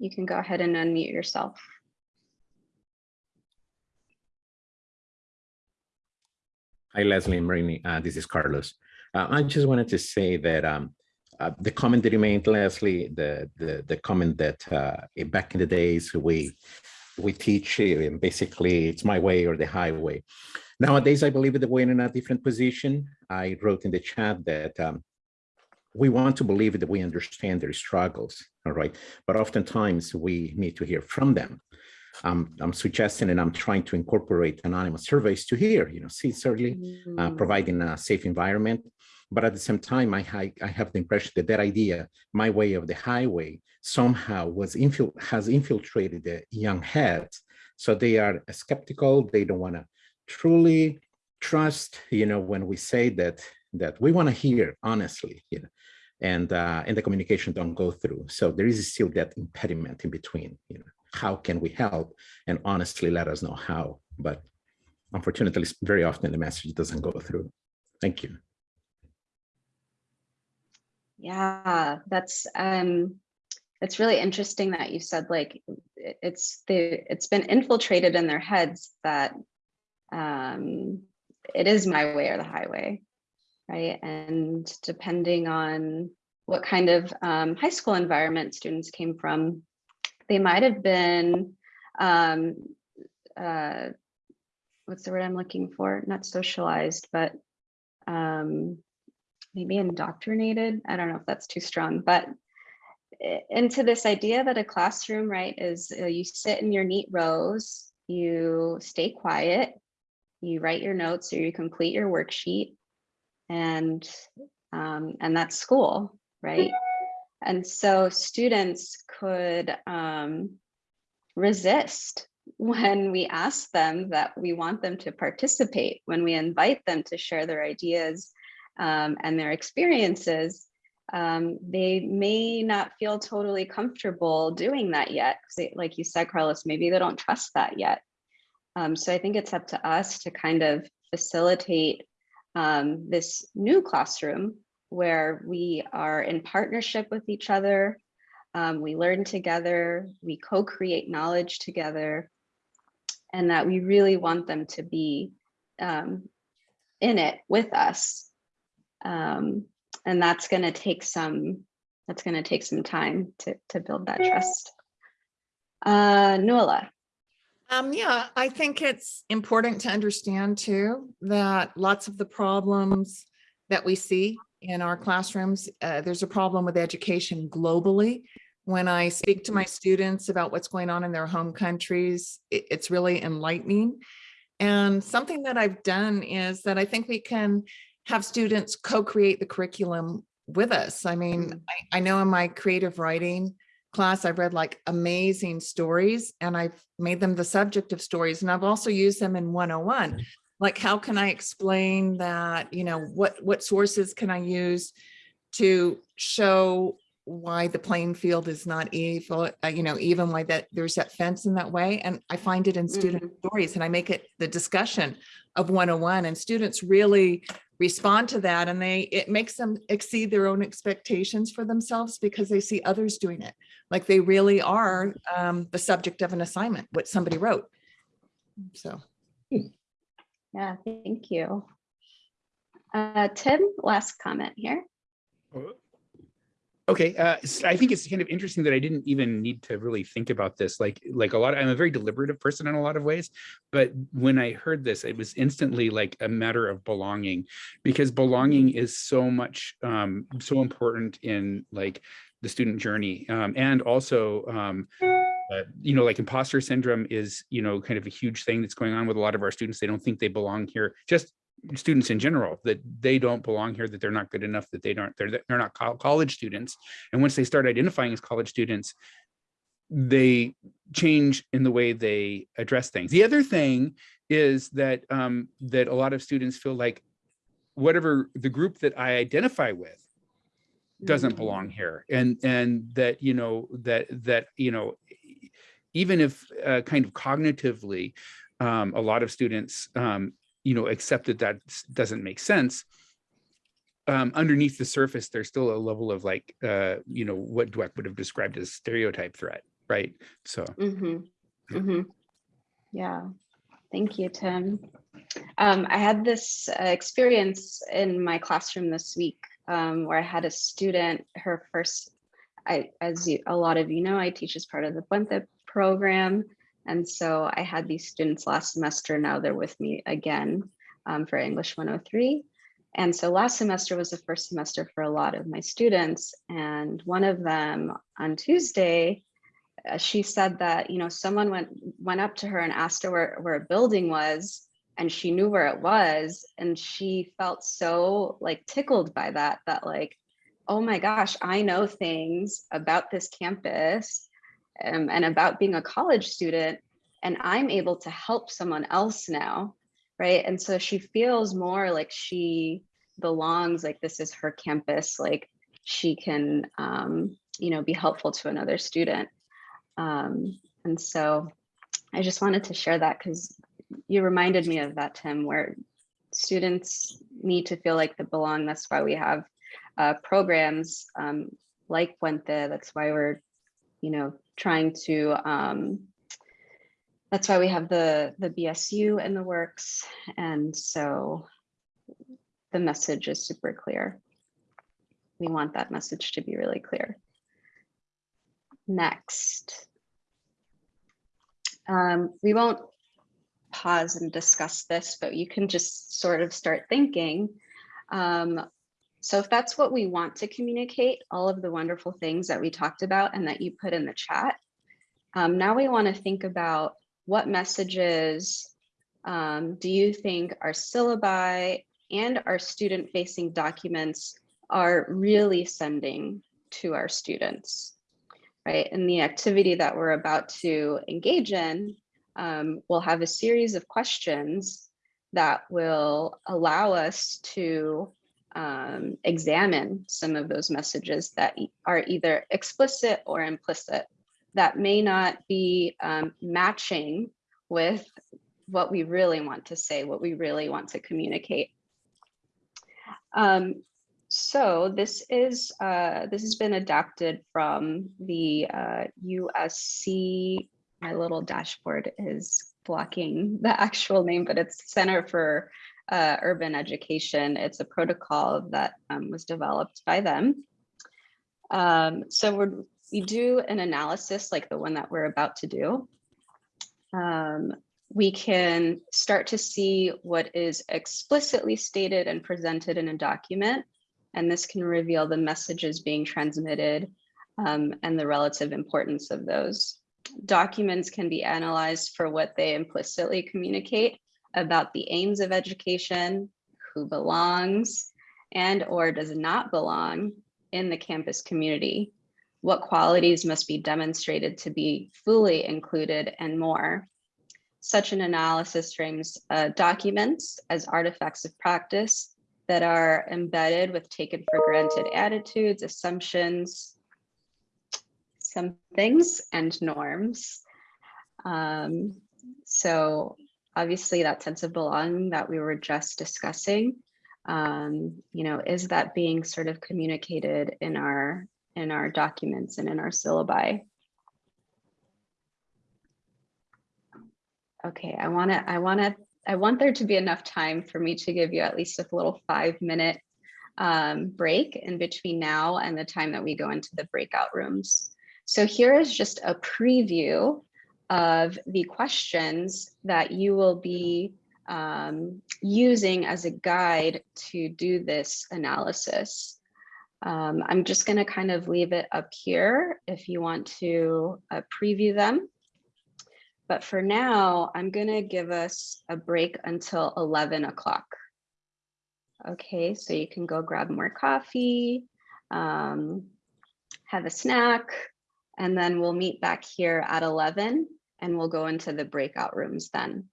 You can go ahead and unmute yourself. Hi, Leslie and Marini. Uh, this is Carlos. Uh, I just wanted to say that um, uh, the comment that you made, Leslie, the the, the comment that uh, back in the days we we teach and basically it's my way or the highway. Nowadays, I believe that we're in a different position. I wrote in the chat that um, we want to believe that we understand their struggles, all right? But oftentimes we need to hear from them. Um, I'm suggesting and I'm trying to incorporate anonymous surveys to hear, you know, sincerely uh, Mm, providing a safe environment. But at the same time, I, I, I have the impression that that idea, my way of the highway, somehow was infil has infiltrated the young heads. So they are skeptical. They don't want to truly trust, you know, when we say that that we want to hear honestly, you know, and uh, and the communication don't go through. So there is still that impediment in between, you know, how can we help and honestly let us know how, but unfortunately, very often the message doesn't go through. Thank you. Yeah, that's um it's really interesting that you said like it's the it's been infiltrated in their heads that um it is my way or the highway, right? And depending on what kind of um, high school environment students came from, they might have been um uh what's the word I'm looking for? Not socialized, but um maybe indoctrinated. I don't know if that's too strong, but into this idea that a classroom, right, is uh, you sit in your neat rows, you stay quiet, you write your notes or you complete your worksheet, and um, and that's school, right? And so students could um, resist when we ask them that we want them to participate, when we invite them to share their ideas um, and their experiences, um, they may not feel totally comfortable doing that yet. they- like you said, Carlos, maybe they don't trust that yet. Um, so I think it's up to us to kind of facilitate um, this new classroom where we are in partnership with each other. Um, we learn together, we co-create knowledge together, and that we really want them to be um, in it with us. Um, and that's going to take some, that's going to take some time to, to build that trust. Uh, Nuala. Um, yeah, I think it's important to understand too, that lots of the problems that we see in our classrooms, uh, there's a problem with education globally. When I speak to my students about what's going on in their home countries, it- it's really enlightening. And something that I've done is that I think we can have students co-create the curriculum with us. I mean, I, I know in my creative writing class, I've read like amazing stories and I've made them the subject of stories. And I've also used them in 101. Like, how can I explain that, you know, what, what sources can I use to show why the playing field is not evil, uh, you know, even why that there's that fence in that way. And I find it in student stories and I make it the discussion of 101 and students really respond to that and they, it makes them exceed their own expectations for themselves because they see others doing it. Like they really are um, the subject of an assignment, what somebody wrote. So. Yeah, thank you. Uh, Tim, last comment here. Okay, uh, I think it's kind of interesting that I didn't even need to really think about this. Like, like a lot, I'm a very deliberative person in a lot of ways, but when I heard this, it was instantly like a matter of belonging, because belonging is so much, um, so important in like the student journey, um, and also, um, uh, you know, like imposter syndrome is, you know, kind of a huge thing that's going on with a lot of our students. They don't think they belong here. Just students in general that they don't belong here that they're not good enough that they don't they're they're not college students and once they start identifying as college students they change in the way they address things the other thing is that um that a lot of students feel like whatever the group that i identify with doesn't belong here and and that you know that that you know even if uh, kind of cognitively um, a lot of students um, you know accept that that doesn't make sense um, underneath the surface there's still a level of like uh, you know what Dweck would have described as stereotype threat right so Mm-hmm. Mm-hmm. Yeah, thank you, Tim. Um, I had this uh, experience in my classroom this week um, where I had a student, her first, I, as you, a lot of you know, I teach as part of the Puente program. And so I had these students last semester, now they're with me again um, for English 103. And so last semester was the first semester for a lot of my students. And one of them on Tuesday, uh, she said that you know someone went went up to her and asked her where, where a building was and she knew where it was and she felt so like tickled by that that like oh my gosh i know things about this campus um, and about being a college student and i'm able to help someone else now right and so she feels more like she belongs like this is her campus like she can um, you know be helpful to another student um, and so I just wanted to share that because you reminded me of that, Tim, where students need to feel like they belong. That's why we have uh, programs um, like Puente. That's why we're, you know, trying to, um, that's why we have the, the BSU in the works. And so the message is super clear. We want that message to be really clear. Next. Um, we won't pause and discuss this, but you can just sort of start thinking. Um, so if that's what we want to communicate, all of the wonderful things that we talked about and that you put in the chat, um, now we want to think about what messages um, do you think our syllabi and our student facing documents are really sending to our students? right? And the activity that we're about to engage in, um, we'll have a series of questions that will allow us to um, examine some of those messages that are either explicit or implicit that may not be um, matching with what we really want to say, what we really want to communicate. Um, so this is uh, this has been adapted from the uh, USC. My little dashboard is blocking the actual name, but it's Center for uh, Urban Education. It's a protocol that um, was developed by them. Um, so we do an analysis like the one that we're about to do. Um, we can start to see what is explicitly stated and presented in a document. And this can reveal the messages being transmitted um, and the relative importance of those. Documents can be analyzed for what they implicitly communicate about the aims of education, who belongs and or does not belong in the campus community, what qualities must be demonstrated to be fully included and more. Such an analysis frames uh, documents as artifacts of practice that are embedded with taken for granted attitudes, assumptions, some things, and norms. Um, so obviously that sense of belonging that we were just discussing, um, you know, is that being sort of communicated in our in our documents and in our syllabi? Okay, I want to, I want to, I want there to be enough time for me to give you at least a little five minute um, break in between now and the time that we go into the breakout rooms. So here is just a preview of the questions that you will be um, using as a guide to do this analysis. Um, I'm just going to kind of leave it up here if you want to uh, preview them. But for now, I'm going to give us a break until 11 o'clock. Okay, so you can go grab more coffee, um, have a snack, and then we'll meet back here at 11 and we'll go into the breakout rooms then.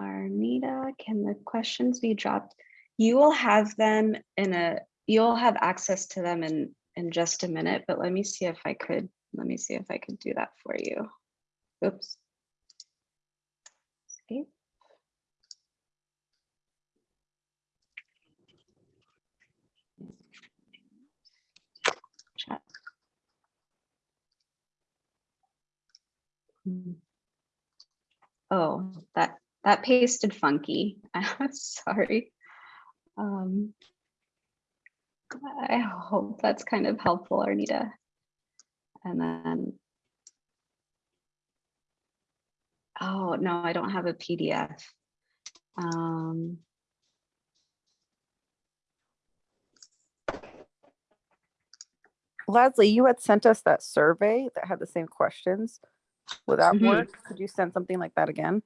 Arnita, can the questions be dropped? You will have them in a, you'll have access to them in, in just a minute, but let me see if I could, let me see if I could do that for you. Oops. Chat. Hmm. Oh, that that pasted funky. (laughs) I'm sorry. Um, I hope that's kind of helpful, Arnita. And then, oh no, I don't have a PDF. Um, Leslie, you had sent us that survey that had the same questions. Would that Mhm. work? Could you send something like that again?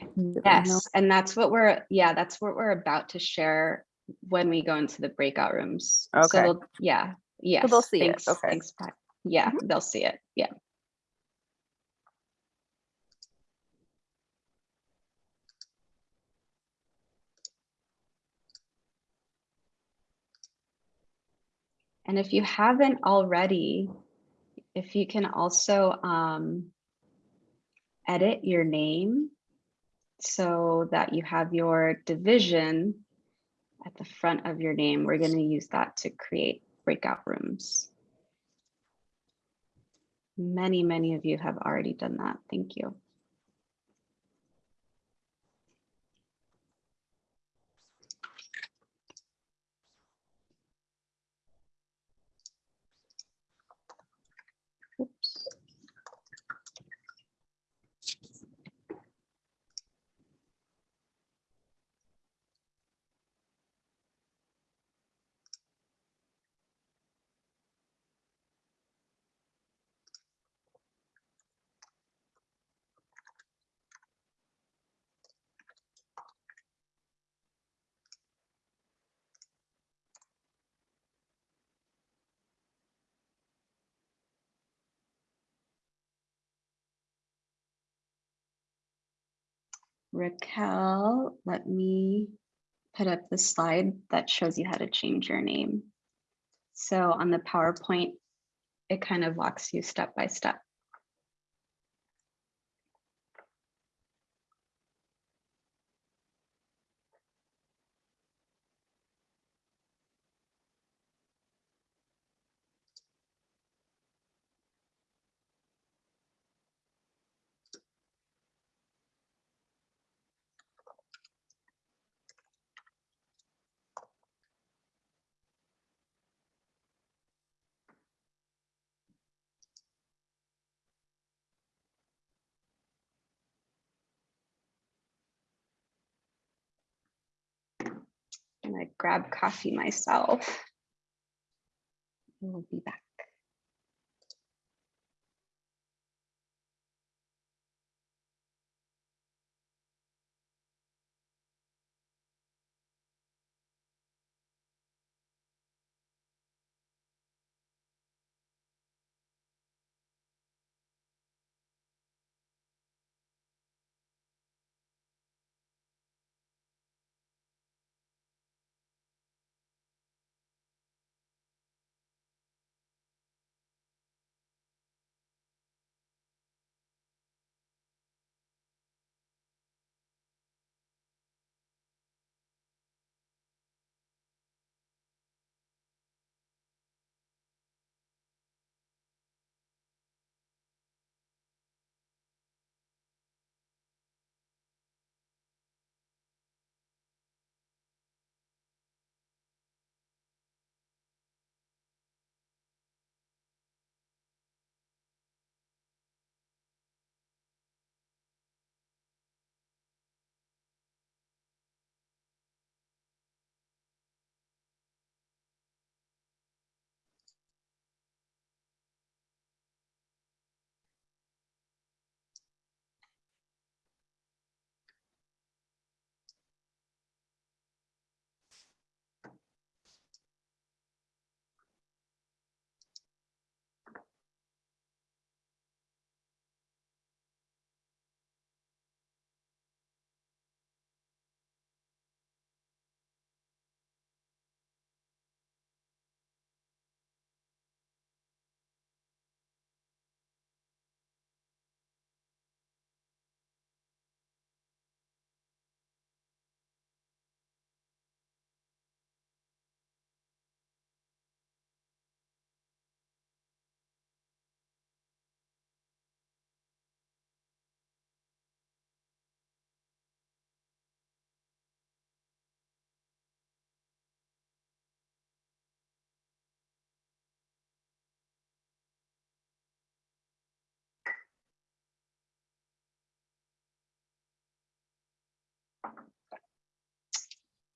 Did we know? yes, and that's what we're, yeah, that's what we're about to share when we go into the breakout rooms. So Okay. they'll- yeah, yes. they'll see it, okay. Thanks, Pat. Yeah, Mhm. they'll see it. Yeah. And if you haven't already, if you can also um, edit your name so that you have your division at the front of your name, we're going to use that to create breakout rooms. Many, many of you have already done that. Thank you. Raquel, let me put up the slide that shows you how to change your name. So on the PowerPoint, it kind of walks you step by step. I grab coffee myself. We'll be back.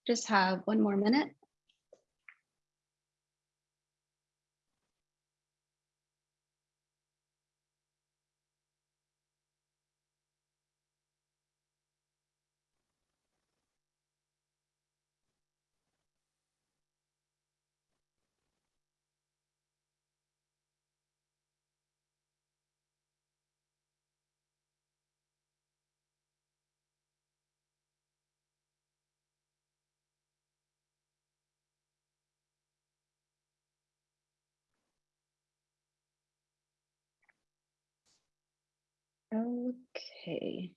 Just have one more minute. Okay.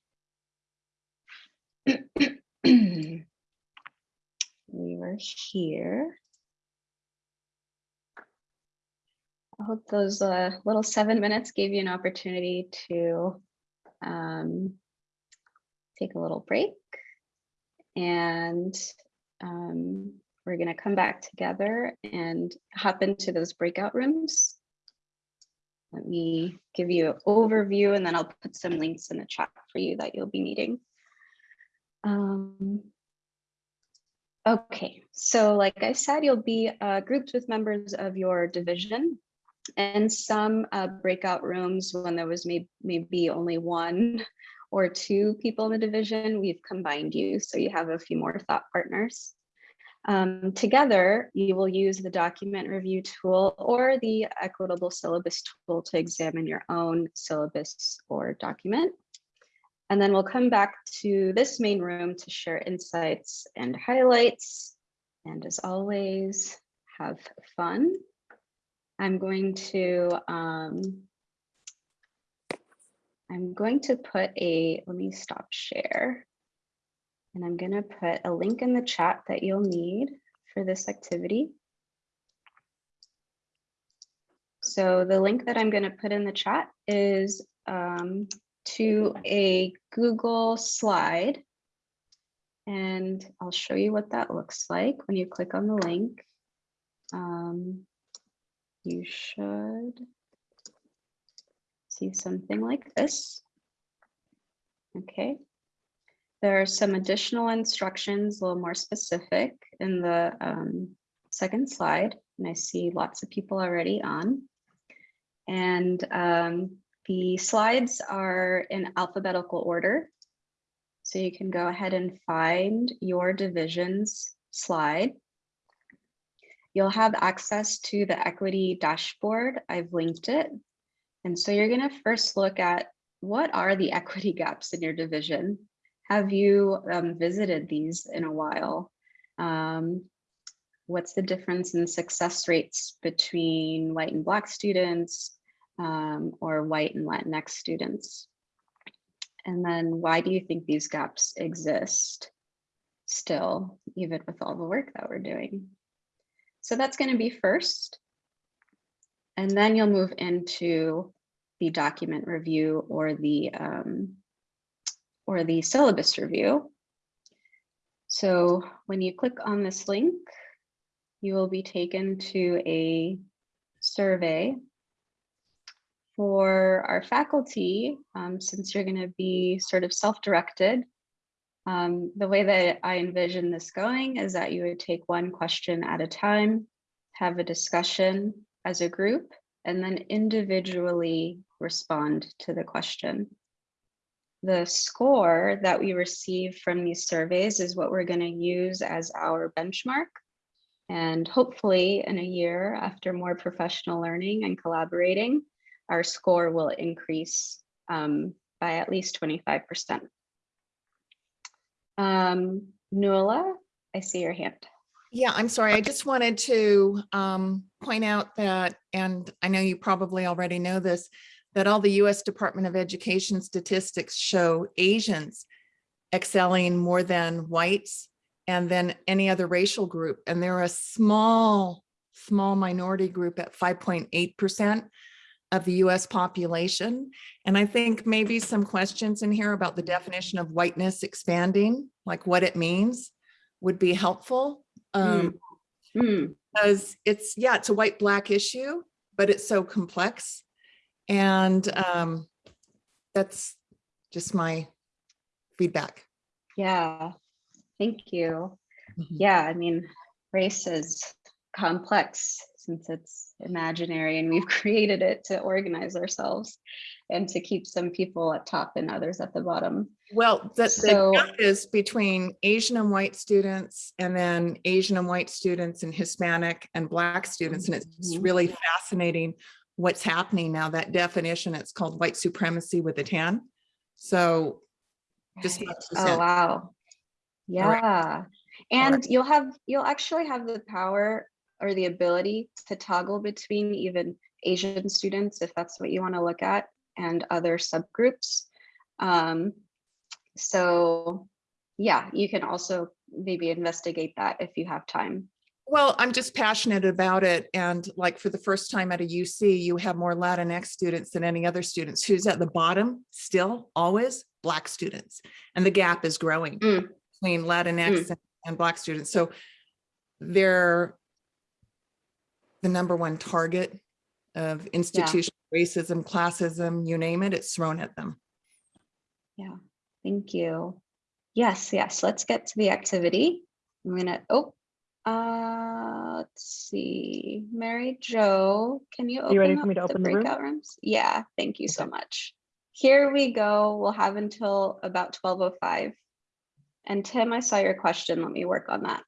(clears throat) We were here. I hope those uh, little seven minutes gave you an opportunity to um, take a little break. And um, we're going to come back together and hop into those breakout rooms. Let me give you an overview and then I'll put some links in the chat for you that you'll be needing. Um, okay, so like I said, you'll be uh, grouped with members of your division and some uh, breakout rooms when there was may maybe only one or two people in the division, we've combined you. So you have a few more thought partners. Um, together, you will use the document review tool or the equitable syllabus tool to examine your own syllabus or document. And then we'll come back to this main room to share insights and highlights. And as always, have fun. I'm going to, um, I'm going to put a, let me stop share. And I'm going to put a link in the chat that you'll need for this activity. So the link that I'm going to put in the chat is um, to a Google slide. And I'll show you what that looks like when you click on the link. Um, you should see something like this. Okay. There are some additional instructions, a little more specific in the um, second slide, and I see lots of people already on. And um, the slides are in alphabetical order. So you can go ahead and find your division's slide. You'll have access to the equity dashboard. I've linked it. And so you're going to first look at what are the equity gaps in your division? Have you um, visited these in a while? Um, what's the difference in success rates between white and black students um, or white and Latinx students? And then why do you think these gaps exist still, even with all the work that we're doing? So that's going to be first. And then you'll move into the document review or the um, or the syllabus review. So when you click on this link, you will be taken to a survey for our faculty, um, since you're going to be sort of self-directed. Um, the way that I envision this going is that you would take one question at a time, have a discussion as a group, and then individually respond to the question. The score that we receive from these surveys is what we're going to use as our benchmark. And hopefully in a year after more professional learning and collaborating, our score will increase um, by at least 25%. Um, Nuala, I see your hand. Yeah, I'm sorry. I just wanted to um, point out that, and I know you probably already know this, that all the US Department of Education statistics show Asians excelling more than whites and then any other racial group. And they're a small, small minority group at 5.8% of the US population. And I think maybe some questions in here about the definition of whiteness expanding, like what it means would be helpful. Um, Mm. because it's, yeah, it's a white black issue, but it's so complex. And um, that's just my feedback. Yeah, thank you. Mhm. Yeah, I mean, race is complex since it's imaginary and we've (laughs) created it to organize ourselves and to keep some people at top and others at the bottom. Well, the So- gap is between Asian and white students and then Asian and white students and Hispanic and black students. And it's just Mhm. really fascinating what's happening now. That definition, it's called white supremacy with a tan. So just. Oh, wow. All right. Yeah. And you'll have, you'll actually have the power or the ability to toggle between even Asian students, if that's what you want to look at, and other subgroups. Um, so yeah, you can also maybe investigate that if you have time. Well, I'm just passionate about it. And like for the first time at a UC, you have more Latinx students than any other students. Who's at the bottom still always black students. And the gap is growing Mm. between Latinx and, and black students. So they're the number one target of institutional racism, classism, you name it, it's thrown at them. Yeah, thank you. Yes, yes, let's get to the activity. I'm gonna, oh, uh, let's see, Mary Jo, can you you ready open for me to up the open the room? breakout rooms? Yeah, thank you so much. Here we go. We'll have until about 12:05. And Tim, I saw your question. Let me work on that.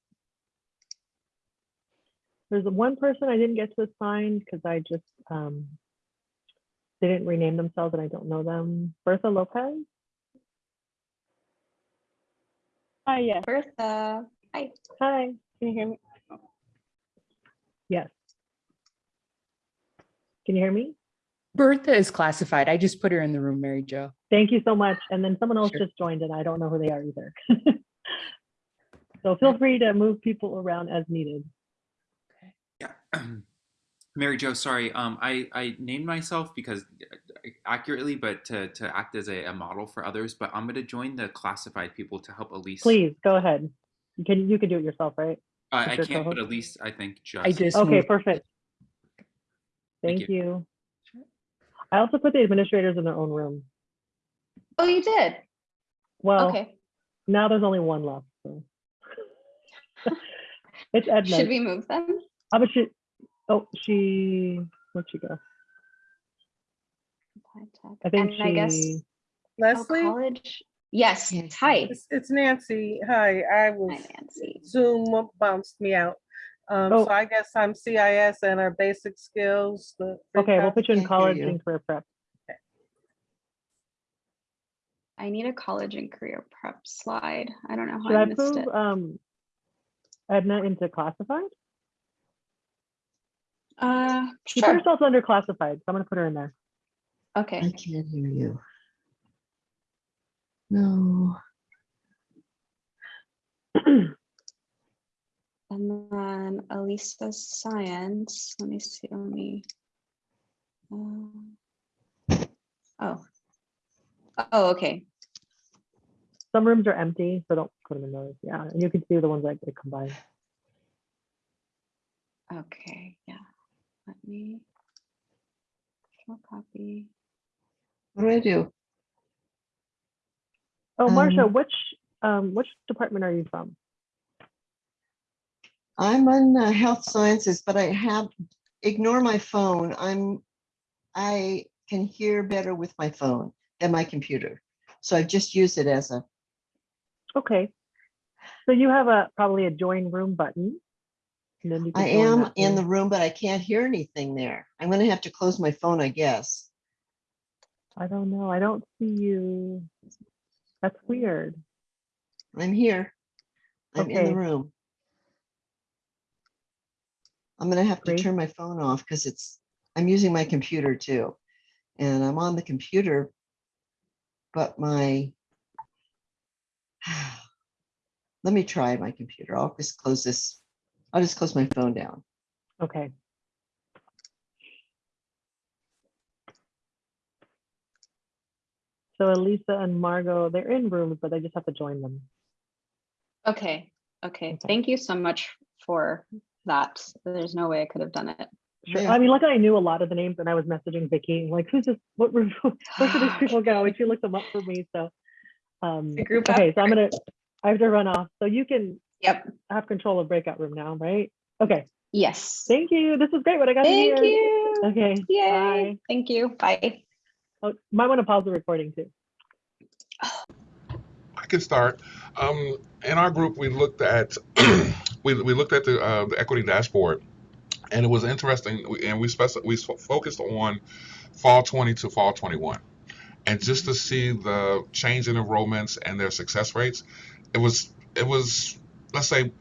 There's one person I didn't get to assign because I just um, they didn't rename themselves and I don't know them. Bertha Lopez. Hi, yeah. Bertha. Hi. Hi, can you hear me? Yes. Can you hear me? Bertha is classified. I just put her in the room, Mary Jo. Thank you so much. And then someone else Sure. just joined and I don't know who they are either. (laughs) So feel free to move people around as needed. Okay. Yeah. (clears throat) Mary Jo, sorry. Um, I, I named myself because uh, accurately, but to, to act as a, a model for others, but I'm going to join the classified people to help Elise. Please, go ahead. You can, you can do it yourself, right? Uh, I can't, but at least I think just. I just Okay, moved. perfect. Thank Thank you. I also put the administrators in their own room. Oh, you did? Well, Okay. now there's only one left, so. (laughs) It's Edna. Should we move them? How about she, oh, she, where'd she go? I think And I guess, she, oh, Leslie? college. Yes, hi. It's, it's Nancy. Hi, I was, Hi, Nancy. Zoom bounced me out. Um, Oh. so I guess I'm CIS and our basic skills, the. free okay, we'll put you in college you. and career prep. I need a college and career prep slide. I don't know Should how I I missed move it. um Edna into classified? Uh, She put sure. herself under classified, so I'm gonna put her in there. Okay. I can't hear you. No. (clears throat) And then Elisa's science. Let me see. Let me. um, Oh. Oh, okay. Some rooms are empty, so don't put them in those. Yeah, and you can see the ones that get combined. Okay. Yeah. Let me. Copy. What do I do? Oh, Marcia, Um, which um which department are you from? I'm on uh, health sciences, but I have, ignore my phone. I'm, I can hear better with my phone than my computer. So I've just used it as a, Okay. So you have a probably a join room button. And then you can I am in the room. but I can't hear anything there. I'm gonna have to close my phone, I guess. I don't know. I don't see you. That's weird. I'm here. I'm in the room. I'm gonna have to turn my phone off because it's, I'm using my computer too. And I'm on the computer. But my. (sighs) Let me try my computer. I'll just close this. I'll just close my phone down. Okay. So Elisa and Margot, they're in rooms, but they just have to join them. Okay. Okay. Thank you so much for that. There's no way I could have done it. Sure. Yeah. I mean, luckily I knew a lot of the names and I was messaging Vicky, like, who's this, what room, (laughs) where should these people go? And she looked them up for me, so. Um, group okay, so I'm gonna, I have to run off, so you can Yep. have control of breakout room now, right? Okay, Yes. thank you. This was great, what I got to hear. Thank you. Okay, Yay. bye. Thank you. Bye. Oh, might want to pause the recording too. I can start. Um, in our group, we looked at (clears throat) we, we looked at the, uh, the equity dashboard, and it was interesting. And we spec- we focused on fall 20 to fall 21, and just to see the change in enrollments and their success rates, it was it was let's say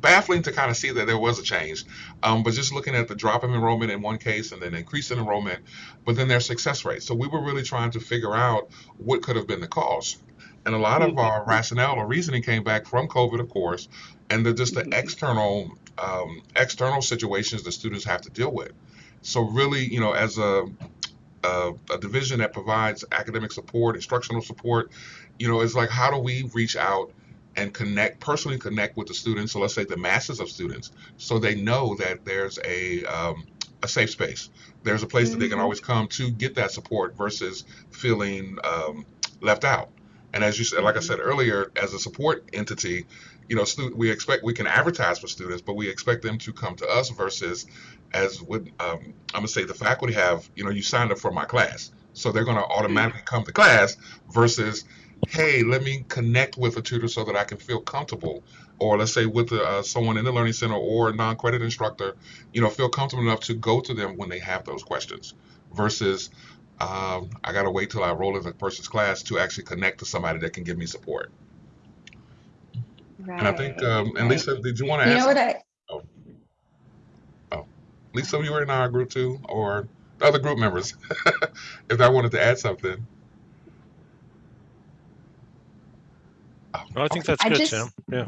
baffling to kind of see that there was a change. Um, but just looking at the drop in enrollment in one case and then increase in enrollment, but then their success rate. So we were really trying to figure out what could have been the cause. And a lot of our rationale or reasoning came back from COVID, of course, and the, just the external um, external situations the students have to deal with. So really, you know, as a a, a division that provides academic support, instructional support, you know, it's like how do we reach out and connect personally connect with the students? So let's say the masses of students, so they know that there's a um, a safe space. There's a place that they can Mhm. always come to get that support versus feeling um, left out. And as you said, like I said earlier, as a support entity, you know, stu- we expect we can advertise for students, but we expect them to come to us versus as what um, I'm gonna say the faculty have. You know, you signed up for my class, so they're gonna automatically come to class versus, hey, let me connect with a tutor so that I can feel comfortable, or let's say with uh, someone in the learning center or a non-credit instructor, you know, feel comfortable enough to go to them when they have those questions, versus um, I gotta wait till I roll in the person's class to actually connect to somebody that can give me support. Right. And I think, um, and right. Lisa, did you want to ask? You add know what something? I, Oh, oh, Lisa, you were in our group too, or the other group members? (laughs) If I wanted to add something. I think that's I good, just- Tim. Yeah.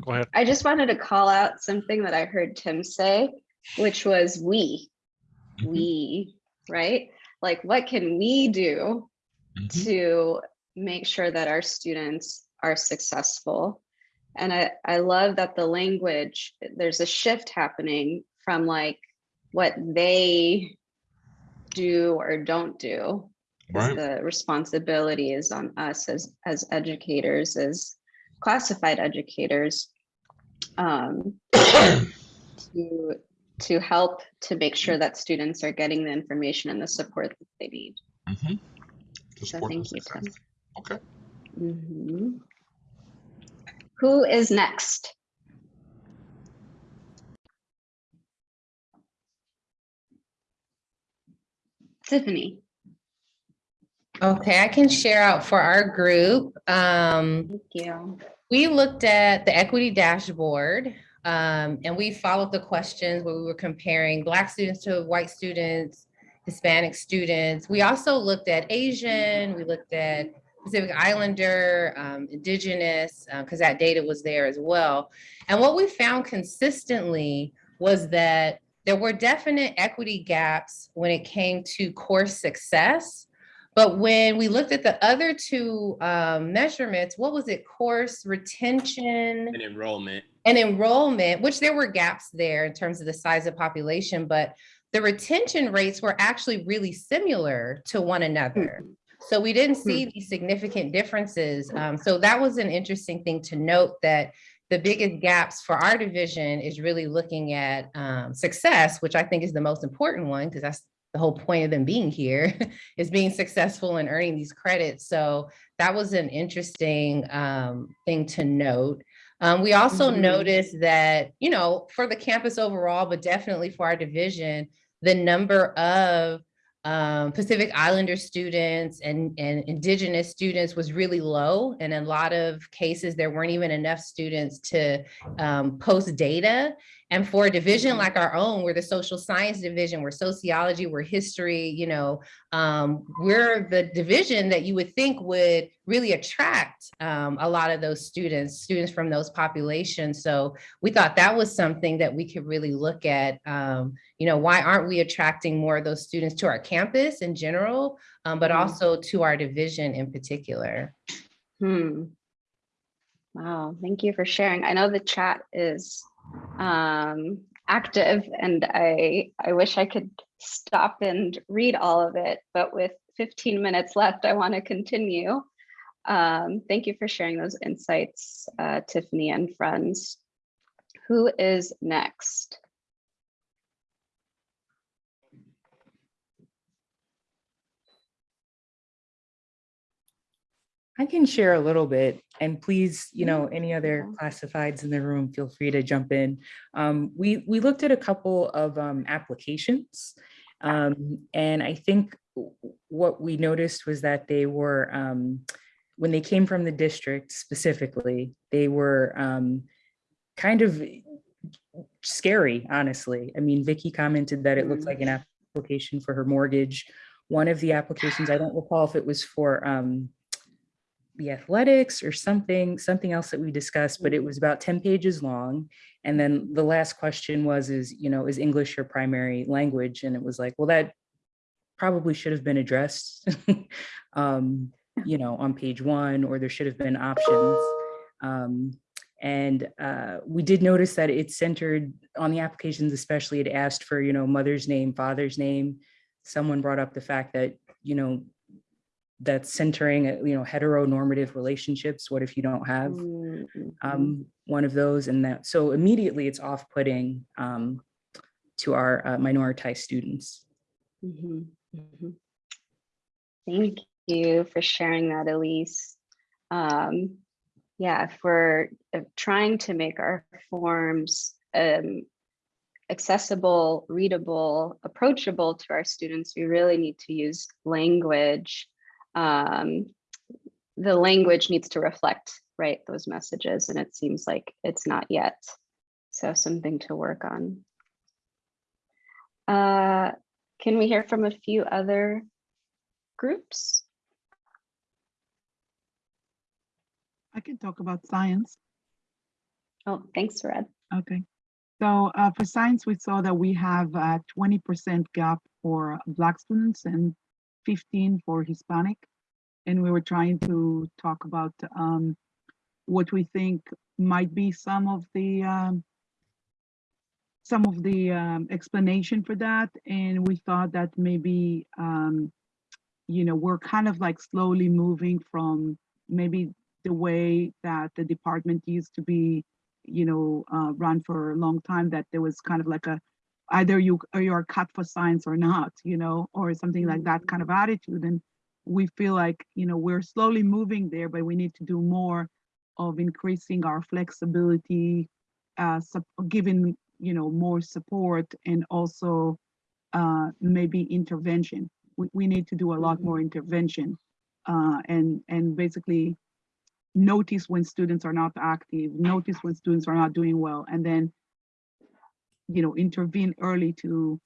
Go ahead. I just wanted to call out something that I heard Tim say, which was we, mm-hmm. we, right? Like, what can we do mm-hmm. to make sure that our students are successful? And I, I love that the language, there's a shift happening from like what they do or don't do. Right. The responsibility is on us as, as educators, as classified educators. um, To, to help to make sure that students are getting the information and the support that they need. Mhm. To So thank you, Tim. Okay. Mhm. Who is next? Tiffany. Okay, I can share out for our group. Um, Thank you. we looked at the equity dashboard um, and we followed the questions where we were comparing Black students to white students, Hispanic students. We also looked at Asian, we looked at Pacific Islander, um, Indigenous, because that data was there as well. And what we found consistently was that there were definite equity gaps when it came to course success. But when we looked at the other two um, measurements, what was it? Course retention And enrollment. and enrollment, which there were gaps there in terms of the size of population, but the retention rates were actually really similar to one another. So we didn't see these significant differences. Um, so that was an interesting thing to note that the biggest gaps for our division is really looking at um, success, which I think is the most important one because that's the whole point of them being here (laughs) is being successful and earning these credits. So that was an interesting um, thing to note. Um, we also Mhm. noticed that, you know, for the campus overall, but definitely for our division, the number of um, Pacific Islander students and, and indigenous students was really low. And in a lot of cases, there weren't even enough students to um, post data. And for a division like our own, we're the social science division, we're sociology, we're history, you know, um, we're the division that you would think would really attract um, a lot of those students, students from those populations. So we thought that was something that we could really look at. You know, why aren't we attracting more of those students to our campus in general, um, but Mhm. also to our division in particular? Hmm. Wow, thank you for sharing. I know the chat is um, active and I, I wish I could stop and read all of it, but with 15 minutes left, I want to continue. Um, thank you for sharing those insights, uh, Tiffany and friends. Who is next? I can share a little bit and please, you know, any other classifieds in the room, feel free to jump in. Um, we, we looked at a couple of um, applications um, and I think what we noticed was that they were, um, when they came from the district specifically, they were um, kind of scary, honestly. I mean, Vicky commented that it looked like an application for her mortgage. One of the applications, I don't recall if it was for the athletics or something, something else that we discussed, but it was about 10 pages long. And then the last question was, is, you know, is English your primary language? And it was like, well, that probably should have been addressed, (laughs) um, you know, on page one, or there should have been options. Um, and uh, we did notice that it centered on the applications, especially it asked for, you know, mother's name, father's name. Someone brought up the fact that, you know, that's centering, uh, you know, heteronormative relationships. What if you don't have Mm-hmm. um, one of those and that? So immediately it's off-putting um, to our uh, minoritized students. Mhm, mhm. Thank you for sharing that, Elise. Um, yeah, if we're uh, trying to make our forms um, accessible, readable, approachable to our students, we really need to use language. Um, the language needs to reflect right those messages and it seems like it's not yet. So something to work on. Uh, can we hear from a few other groups? I can talk about science. Oh, thanks, Red. Okay. So uh, for science, we saw that we have a 20% gap for Black students and 15 for Hispanic. And we were trying to talk about um, what we think might be some of the um, some of the um, explanation for that. And we thought that maybe, um, you know, we're kind of like slowly moving from maybe the way that the department used to be you know, uh, run for a long time that there was kind of like a, either you or you're cut for science or not, you know, or something like that kind of attitude. And we feel like, you know, we're slowly moving there, but we need to do more of increasing our flexibility, uh, giving, you know, more support and also uh, maybe intervention. We, we need to do a lot more intervention uh, and, and basically notice when students are not active, notice when students are not doing well, and then, you know, intervene early to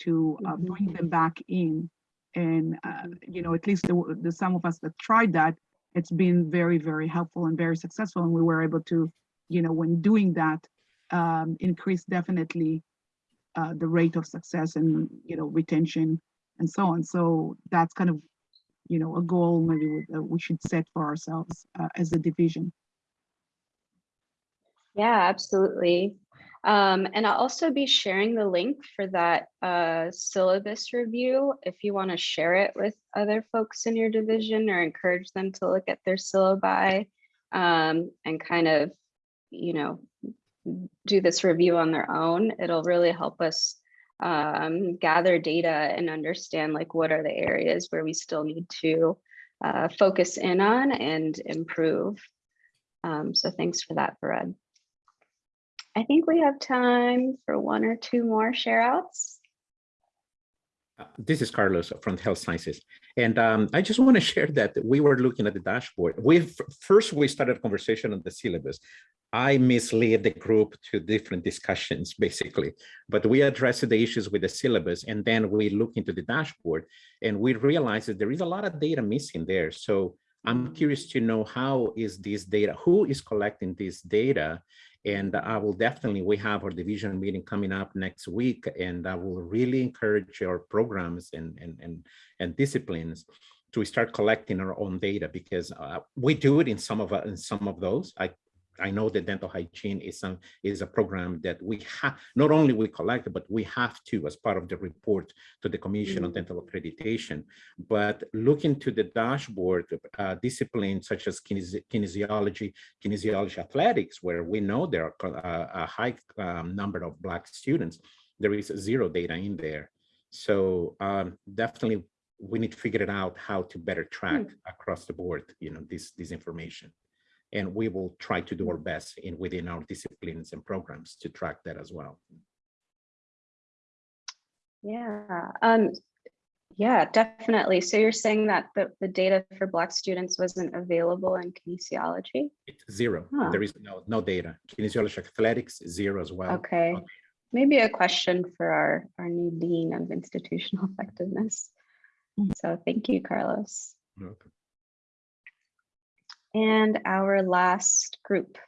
to uh, bring them back in. And, uh, you know, at least the, the some of us that tried that, it's been very, very helpful and very successful. And we were able to, you know, when doing that, um, increase definitely uh, the rate of success and, you know, retention and so on. So that's kind of you know, a goal maybe we, uh, we should set for ourselves uh, as a division. Yeah, absolutely. Um, and I'll also be sharing the link for that uh, syllabus review if you want to share it with other folks in your division or encourage them to look at their syllabi um, and kind of, you know, do this review on their own. It'll really help us um, gather data and understand like what are the areas where we still need to uh, focus in on and improve. Um, so thanks for that, Fred. I think we have time for one or two more share outs. Uh, this is Carlos from Health Sciences. And um, I just want to (laughs) share that we were looking at the dashboard. We First, we started a conversation on the syllabus. I mislead the group to different discussions, (laughs) basically. But we addressed the issues with the syllabus, and then we look into the dashboard, and we realize that there is a lot of data missing there. So I'm curious to know how is this data, who is collecting this data, and I will definitely, we have our division meeting coming up next week, and I will really encourage our programs and, and, and, and disciplines to start collecting our own data because uh, we do it in some of uh, in some of those. I I know that dental hygiene is some is a program that we have not only we collect, but we have to as part of the report to the Commission on Dental Accreditation. But looking to the dashboard, uh, disciplines such as kinesi kinesiology, kinesiology athletics, where we know there are uh, a high um, number of Black students, there is zero data in there. So um, definitely we need to figure it out how to better track mm. across the board, you know, this, this information and we will try to do our best in within our disciplines and programs to track that as well. Yeah, um, yeah, definitely. So you're saying that the, the data for Black students wasn't available in kinesiology? It's zero. Huh. There is no, no data. Kinesiology athletics, zero as well. Okay. Maybe a question for our, our new Dean of Institutional (laughs) Effectiveness. So thank you, Carlos. Welcome. And our last group.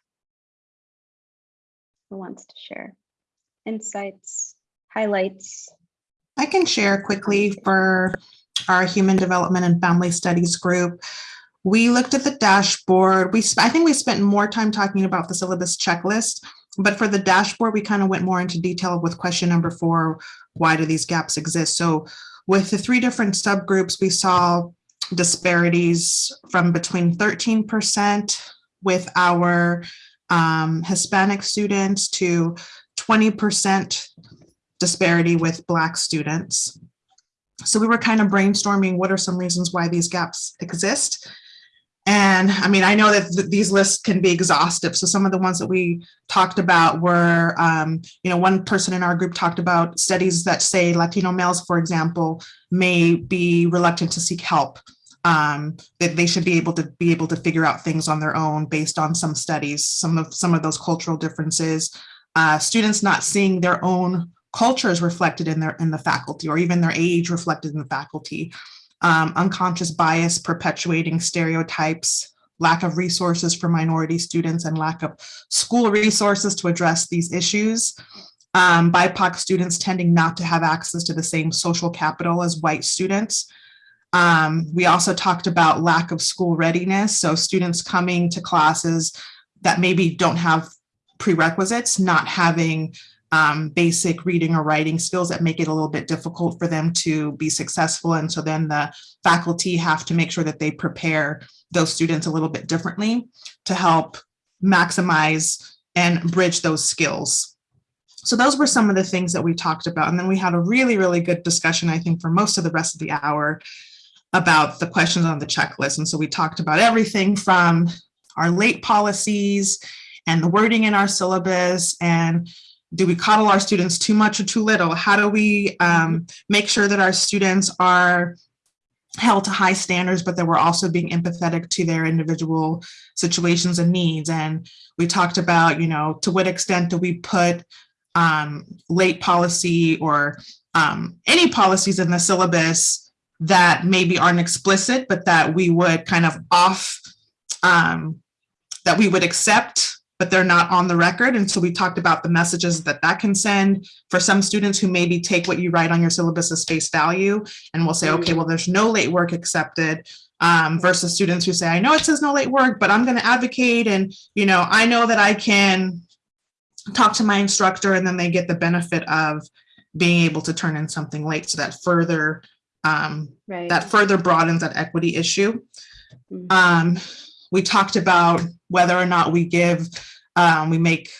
Who wants to share insights, highlights? I can share quickly for our Human Development and Family Studies group. We looked at the dashboard. We, I think we spent more time talking about the syllabus checklist, but for the dashboard, we kind of went more into detail with question number four, why do these gaps exist? So with the three different subgroups, we saw disparities from between 13% with our um, Hispanic students to 20% disparity with Black students. So we were kind of brainstorming what are some reasons why these gaps exist. And I mean, I know that th these lists can be exhaustive. So some of the ones that we talked about were, um, you know, one person in our group talked about studies that say Latino males, for example, may be reluctant to seek help um, that they should be able to be able to figure out things on their own based on some studies, some of some of those cultural differences. Uh, students not seeing their own cultures reflected in their in the faculty or even their age reflected in the faculty. Um, unconscious bias perpetuating stereotypes, lack of resources for minority students and lack of school resources to address these issues. Um, BIPOC students tending not to have access to the same social capital as white students. Um, we also talked about lack of school readiness. So students coming to classes that maybe don't have prerequisites, not having um, basic reading or writing skills that make it a little bit difficult for them to be successful. And so then the faculty have to make sure that they prepare those students a little bit differently to help maximize and bridge those skills. So those were some of the things that we talked about. And then we had a really, really good discussion, I think, for most of the rest of the hour about the questions on the checklist. And so we talked about everything from our late policies and the wording in our syllabus and do we coddle our students too much or too little? How do we um, make sure that our students are held to high standards, but that we're also being empathetic to their individual situations and needs? And we talked about, you know, to what extent do we put um, late policy or um, any policies in the syllabus that maybe aren't explicit, but that we would kind of off, um, that we would accept, but they're not on the record. And so we talked about the messages that that can send for some students who maybe take what you write on your syllabus as face value and will say, okay, well, there's no late work accepted um, versus students who say, I know it says no late work, but I'm going to advocate. And, you know, I know that I can talk to my instructor and then they get the benefit of being able to turn in something late. So that further um, Right. that further broadens that equity issue. Um, we talked about whether or not we give, um, we make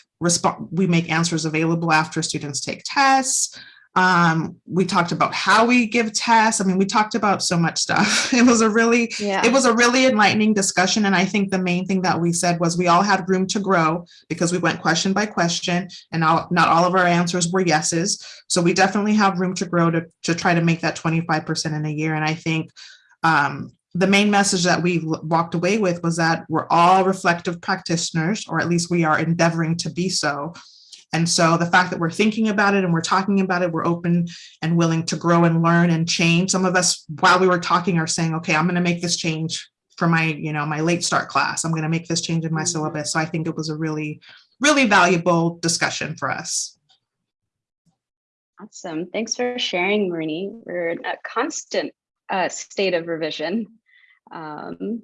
we make answers available after students take tests. Um, we talked about how we give tests. I mean, we talked about so much stuff. (laughs) It was a really, Yeah. it was a really enlightening discussion. And I think the main thing that we said was we all had room to grow because we went question by question and all, not all of our answers were yeses. So we definitely have room to grow to, to try to make that 25% in a year. And I think um, the main message that we walked away with was that we're all reflective practitioners, or at least we are endeavoring to be so. And so the fact that we're thinking about it and we're talking about it, we're open and willing to grow and learn and change. Some of us, while we were talking, are saying, okay, I'm going to make this change for my, you know, my late start class. I'm going to make this change in my syllabus. So I think it was a really, really valuable discussion for us. Awesome. Thanks for sharing, Marini. We're in a constant uh, state of revision. Um,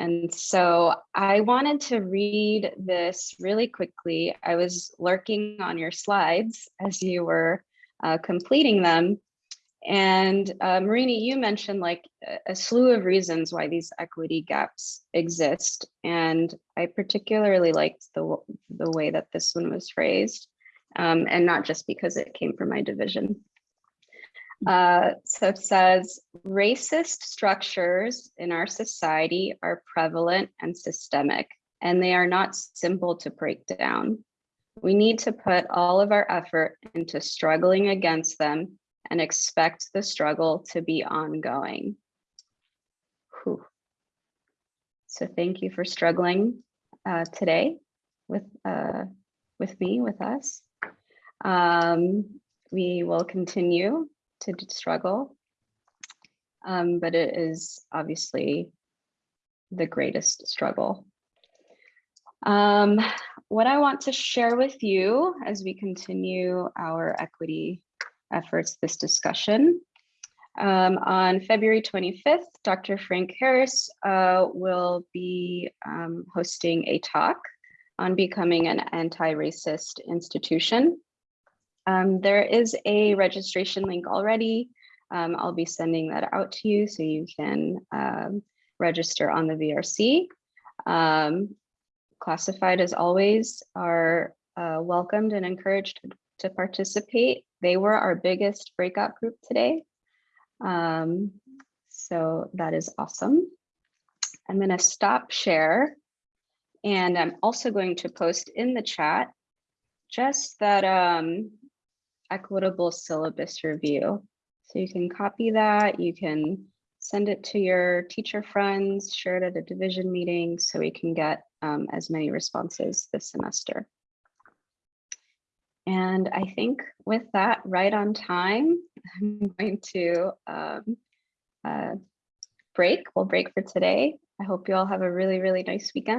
and so I wanted to read this really quickly. I was lurking on your slides as you were uh, completing them. And uh, Marini, you mentioned like a- slew of reasons why these equity gaps exist. And I particularly liked the, the way that this one was phrased um, and not just because it came from my division. Uh, so it says racist structures in our society are prevalent and systemic, and they are not simple to break down. We need to put all of our effort into struggling against them and expect the struggle to be ongoing. Whew. So thank you for struggling uh, today with uh, with me, with us. Um, we will continue to struggle, um, but it is obviously the greatest struggle. Um, what I want to share with you as we continue our equity efforts, this discussion. Um, on February 25th, Dr. Frank Harris uh, will be um, hosting a talk on becoming an anti-racist institution. Um, there is a registration link already. Um, I'll be sending that out to you so you can um, register on the VRC. Um, classified as always are uh, welcomed and encouraged to participate. They were our biggest breakout group today. Um, so that is awesome. I'm going to stop share. And I'm also going to post in the chat just that um, equitable syllabus review. So you can copy that, you can send it to your teacher friends, share it at a division meeting so we can get um, as many responses this semester. And I think with that, right on time, (laughs) I'm going to um, uh, break. We'll break for today. I hope you all have a really, really nice weekend.